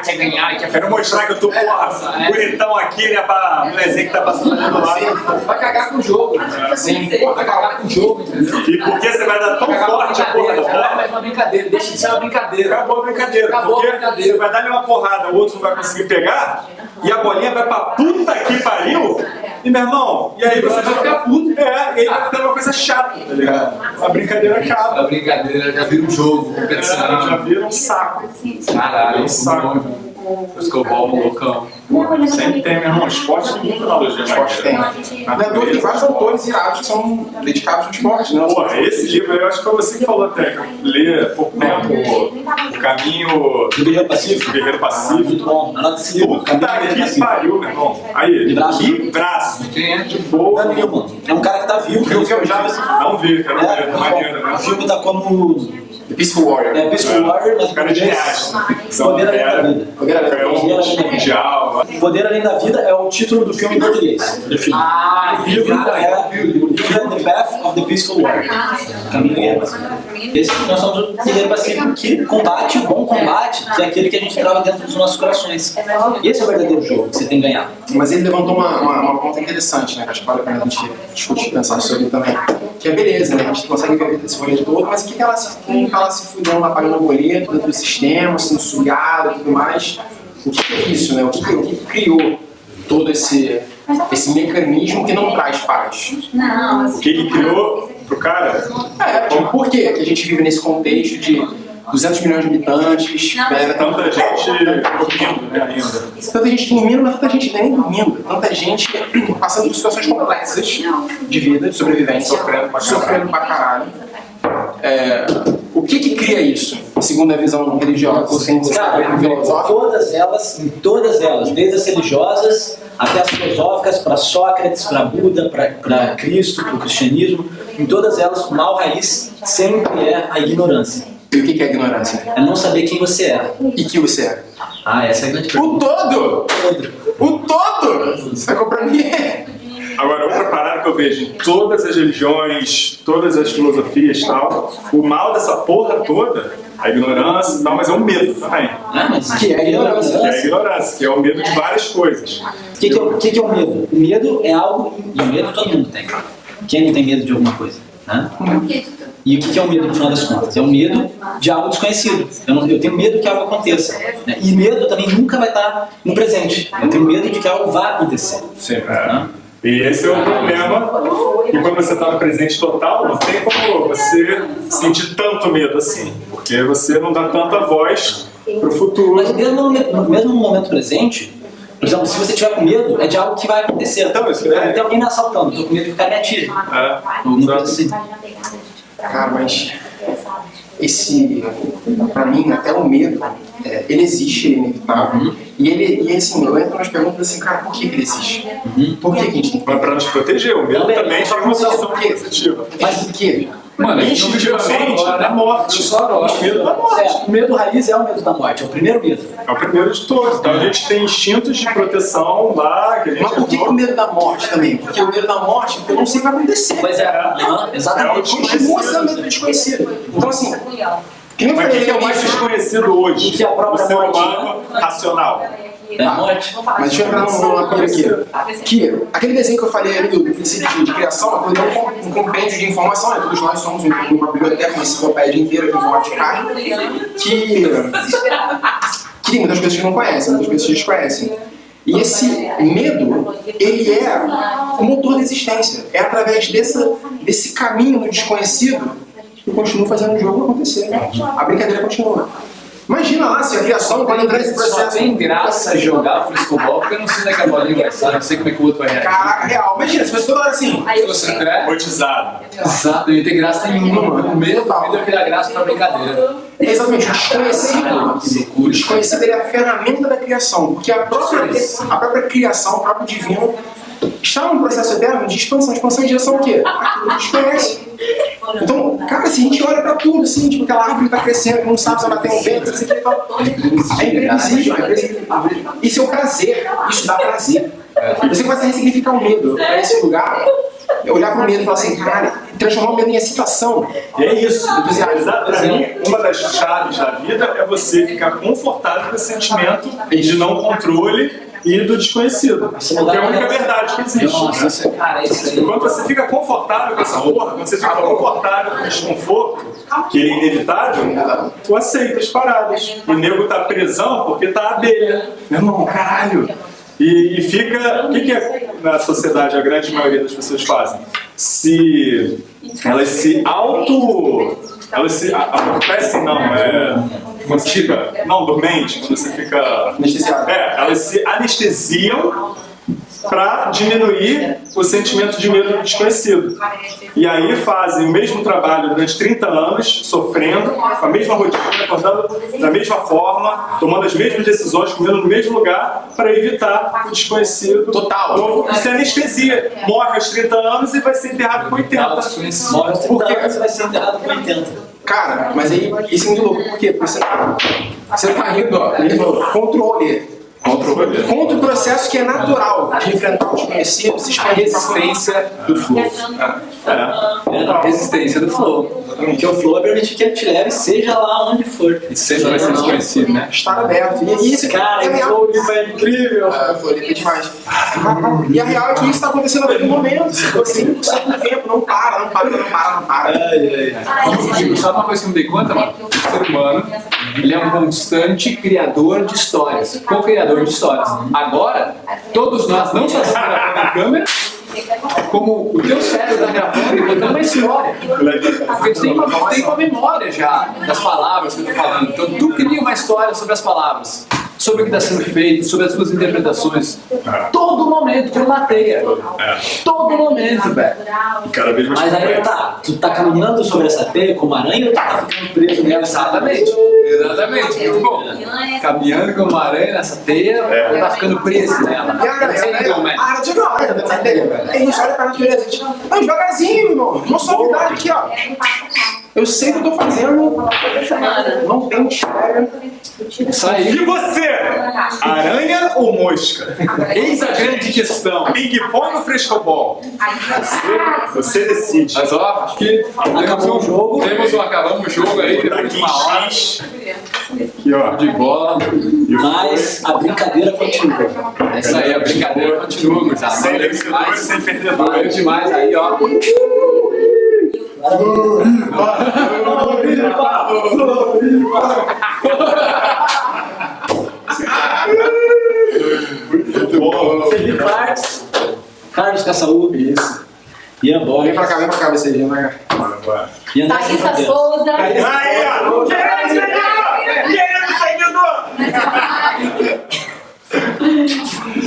quer ganhar, quer Quero mostrar que eu tô, porra, É. bonitão aqui, né, pra mulherzinha que tá passando do lado. Vai cagar com o jogo. Sim, vai cagar com o jogo, entendeu? E porque você vai dar tão Vai forte a porra da é bola, mais uma brincadeira, deixa de ser uma brincadeira. acabou a brincadeira. Acabou a porque brincadeira. você vai dar-lhe uma porrada, o outro não vai conseguir pegar, e a bolinha vai pra puta que pariu, e meu irmão, e aí você vai ficar puto. É, e aí vai ficando uma coisa chata, tá ligado? A brincadeira acaba. A brincadeira já vira um jogo, É, competição. já vira um saco. Caralho, um saco. Frescobol, loucão. Sempre tem, meu irmão. Esporte tem muita analogia Esporte tem. Não é que tem vários autores irados que são dedicados ao esporte, né? Porra, esse livro aí, eu acho que foi você que falou até, que eu li há pouco tempo, o Caminho Do Guerreiro Pacífico. Guerreiro Pacífico. Muito bom. Esse livro. Puta que pariu, meu irmão. Aí, Livraço. que braço. Quem é? De boa. É um cara que tá vivo. O filme já? Não vi, quero É. Maneiro, o né? filme tá como The Peaceful Warrior. é, Peaceful Warrior, mas O cara de reais. São Poder Além da Vida. Poder Além da Vida é o título do filme em português. Do filme. Ah, O livro é é The Path of the Peaceful Warrior. Caminho Pacífico. Esse nós somos o Guerreiro Pacífico que combate o bom combate, que é aquele que a gente trava dentro dos nossos corações. Esse é o verdadeiro jogo que você tem que ganhar. Mas ele levantou uma, uma, uma ponta interessante, né? Que acho que vale a pena a gente discutir, pensar sobre também. Que é beleza, né? A gente consegue ver esse rolê todo, mas o que que ela se, tá lá se fudendo, lá pagando boleto dentro do sistema, sendo sugado e tudo mais? O que, é isso, né? O que, que, o que criou todo esse, esse mecanismo que não traz paz? O que que criou pro cara? É, tipo, por quê que a gente vive nesse contexto de 200 milhões de habitantes, tá Tanta gente dormindo, né, ainda. Tanta gente dormindo, mas tanta gente nem dormindo. Tanta gente passando por situações complexas de vida, de sobrevivência, Sofrendo pra caralho. sofrendo pra caralho. É, que que cria isso, segundo a visão religiosa, Cara, filosófica? todas elas, em todas elas, desde as religiosas até as filosóficas, para Sócrates, para Buda, para Cristo, para o cristianismo, em todas elas o mal raiz sempre é a ignorância. E o que é ignorância? É não saber quem você é. E que você é? Ah, essa é a grande O pergunta. todo! O todo! Sacou pra mim? Agora, outra parada que eu vejo em todas as religiões, todas as filosofias e tal, o mal dessa porra toda, a ignorância e tal, mas é o medo também. Ah, mas Que é ignorância. Que é a ignorância, que é o medo de várias coisas. O que, que, é, o que, que é o medo? O medo é algo. E o medo todo mundo tem. Quem não tem medo de alguma coisa? Né? E o que, é o medo no final das contas? É o medo de algo desconhecido. Eu, não- eu tenho medo que algo aconteça. né? E medo também nunca vai estar no presente. Eu tenho medo de que algo vá acontecer. Sempre. Né? E esse é o problema, que quando você está no presente total, não tem como você sentir tanto medo assim, porque você não dá tanta voz pro futuro. Mas mesmo no, momento- mesmo no momento presente, por exemplo, se você tiver com medo, é de algo que vai acontecer. Então, isso é- Tem alguém me assaltando, tô com medo que o cara me atire. É, Alguma coisa assim. Cara, mas esse, pra mim, até o medo, é, ele existe, ele é inevitável. E ele, e assim, eu entro nas perguntas assim, cara, por que que ele existe? Por que que a gente tem que Mas para nos proteger, o medo também tem uma sensação positiva. Mas por quê? Mano, gente não viveu só da morte. Só agora. O medo da morte. É, o medo raiz é o medo da morte, é o primeiro medo. É o primeiro de todos. Então a gente tem instintos de proteção lá, que a gente Mas por que, que o medo da morte também? Porque o medo da morte, eu não sei o que vai acontecer. Pois é, aham, exatamente. Continua sendo medo do desconhecido. Então assim, que nem eu Mas o que é o mais desconhecido hoje? O que é a própria o ser morte. humano racional. É morte. Mas deixa eu entrar numa coisa aqui. Que aquele desenho que eu falei ali do princípio de, de criação, aquilo é um, um compêndio de informação, né? Todos nós somos um- uma biblioteca, uma enciclopédia inteira de carne, que, que tem muitas coisas que não conhecem, muitas que desconhecem. E esse medo, ele é o motor da existência. É através desse, desse caminho do desconhecido que eu continuo fazendo o jogo acontecer. A brincadeira continua. Imagina lá se a criação, quando entrar nesse Só processo. tem graça jogar frescobol, porque eu não sei onde é que a bolinha vai estar, não sei como é que o outro vai reagir. Caraca, real. Imagina, se fosse toda hora assim. Se você entrar, Rotizado. exato, não ia ter graça nenhuma, mano. O medo da vida criar graça pra brincadeira. Exatamente, o desconhecido. Que O loucura. desconhecido ele é a ferramenta da criação, porque a própria, a própria criação, o próprio divino, está num processo eterno de expansão. Expansão em direção ao quê? Aquilo que desconhece. Então, cara, se a gente olha pra tudo, assim, tipo, aquela árvore tá crescendo, não sabe se ela tem um vento, tal. É imprevisível, é imprevisível. Isso é o prazer, isso dá prazer. Você começa a ressignificar o medo pra esse lugar, olhar pro medo e falar assim, cara, transformar o medo em excitação. E é isso. Entusiasmo. Exato. Pra mim, uma das chaves da vida é você ficar confortável com esse sentimento de não controle e do desconhecido. Porque é a única verdade que existe. Nossa, cara, isso aí. Quando você fica confortável com essa porra, quando você fica confortável com o desconforto, que é inevitável, tu aceita as paradas. O nego tá presão porque tá abelha. Meu irmão, caralho. E, e fica. O que, que é, na sociedade a grande maioria das pessoas fazem? Se. Elas se auto. Elas se. a- Adormecem, não, é. Quando você fica. Não, dormente, quando você fica. Anestesiado. É, elas se anestesiam para diminuir o sentimento de medo do desconhecido. E aí fazem o mesmo trabalho durante 30 anos, sofrendo, com a mesma rotina, acordando da mesma forma, tomando as mesmas decisões, comendo no mesmo lugar, para evitar o desconhecido. Total. Novo, Isso é anestesia. Morre aos 30 anos e vai ser enterrado com 80. Morre aos 30 anos, você vai ser enterrado com 80. Cara, mas aí isso é muito louco, por quê? Porque você tá, você tá indo, ó, ele controle. Controle. Contra o processo que é natural de enfrentar o desconhecido, se expandir pra Resistência do flow. É. Resistência do flow. Porque o flow é permitir que ele te leve, seja lá onde for. E sempre vai ser desconhecido, né? estar aberto. E isso, Cara, é o flow é incrível. Eu falei, é demais. E a real é que isso está acontecendo a todo momento. Você tá 100% do tempo, não para, não para, não para, não para. E, e sabe uma coisa que eu me dei conta, mano? O ser humano, ele é um constante criador de histórias, co-criador de histórias. Agora, todos nós, não só estamos gravando a câmera, como o teu cérebro está gravando e contando uma história. Porque tu tem uma, tem uma memória já das palavras que eu tô falando. Então tu cria uma história sobre as palavras, sobre o que está sendo feito, sobre as suas interpretações. Todo momento, tu mateia. Todo momento, velho. Mas aí tá, tu tá caminhando sobre essa teia como aranha ou tu tá ficando preso nela? Exatamente. Exatamente, muito bom. Caminhando com uma aranha nessa teia, É. tá ficando preso nela. Você ligou, né? Ah, de novo, tá entendendo, velho? É isso, olha pra natureza. gente. Não, devagarzinho, irmão. Uma suavidade aqui, ó. Eu sei o que eu tô fazendo. Não tem mistério. Isso aí. E você? Aranha ou mosca? Eis a grande questão. Ping-pong ou frescobol? Você decide. Mas ó, acho que temos um jogo. Temos um, acabamos o jogo aí, Tá depois de aqui uma hora Aqui, ó. de bola. Mas a brincadeira continua. É isso aí, a brincadeira continua, gurizada. Sem demais. sem perdedores. Valeu demais aí, ó. Muito bom. Felipe Marques, Carlos Caçaú, isso. Ian Vem Borges, pra cá, vem pra cá, você viu, né? Agora. e Anderson Thaísa. Souza. Aí, ó. Querendo seguidor! Querendo seguidor!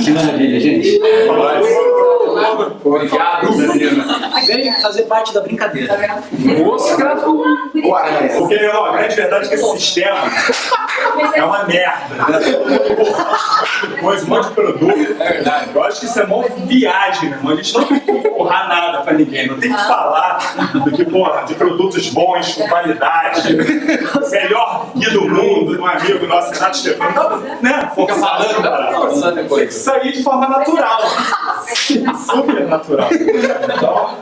Que maravilha, gente. Obrigado, menina. Vem fazer parte da brincadeira. Mosca. O aranha. Porque, ó, a grande verdade é que esse sistema é uma merda. Depois um monte de produto. É verdade. Eu acho que isso é mó viagem, meu irmão. A gente não tem que empurrar nada pra ninguém. Não tem que falar do que, porra, de produtos bons, com qualidade. Melhor guia do mundo, um amigo nosso, Renato Stefano. Não, né? Fica falando, dá pra sair de forma natural. Super natural. Então,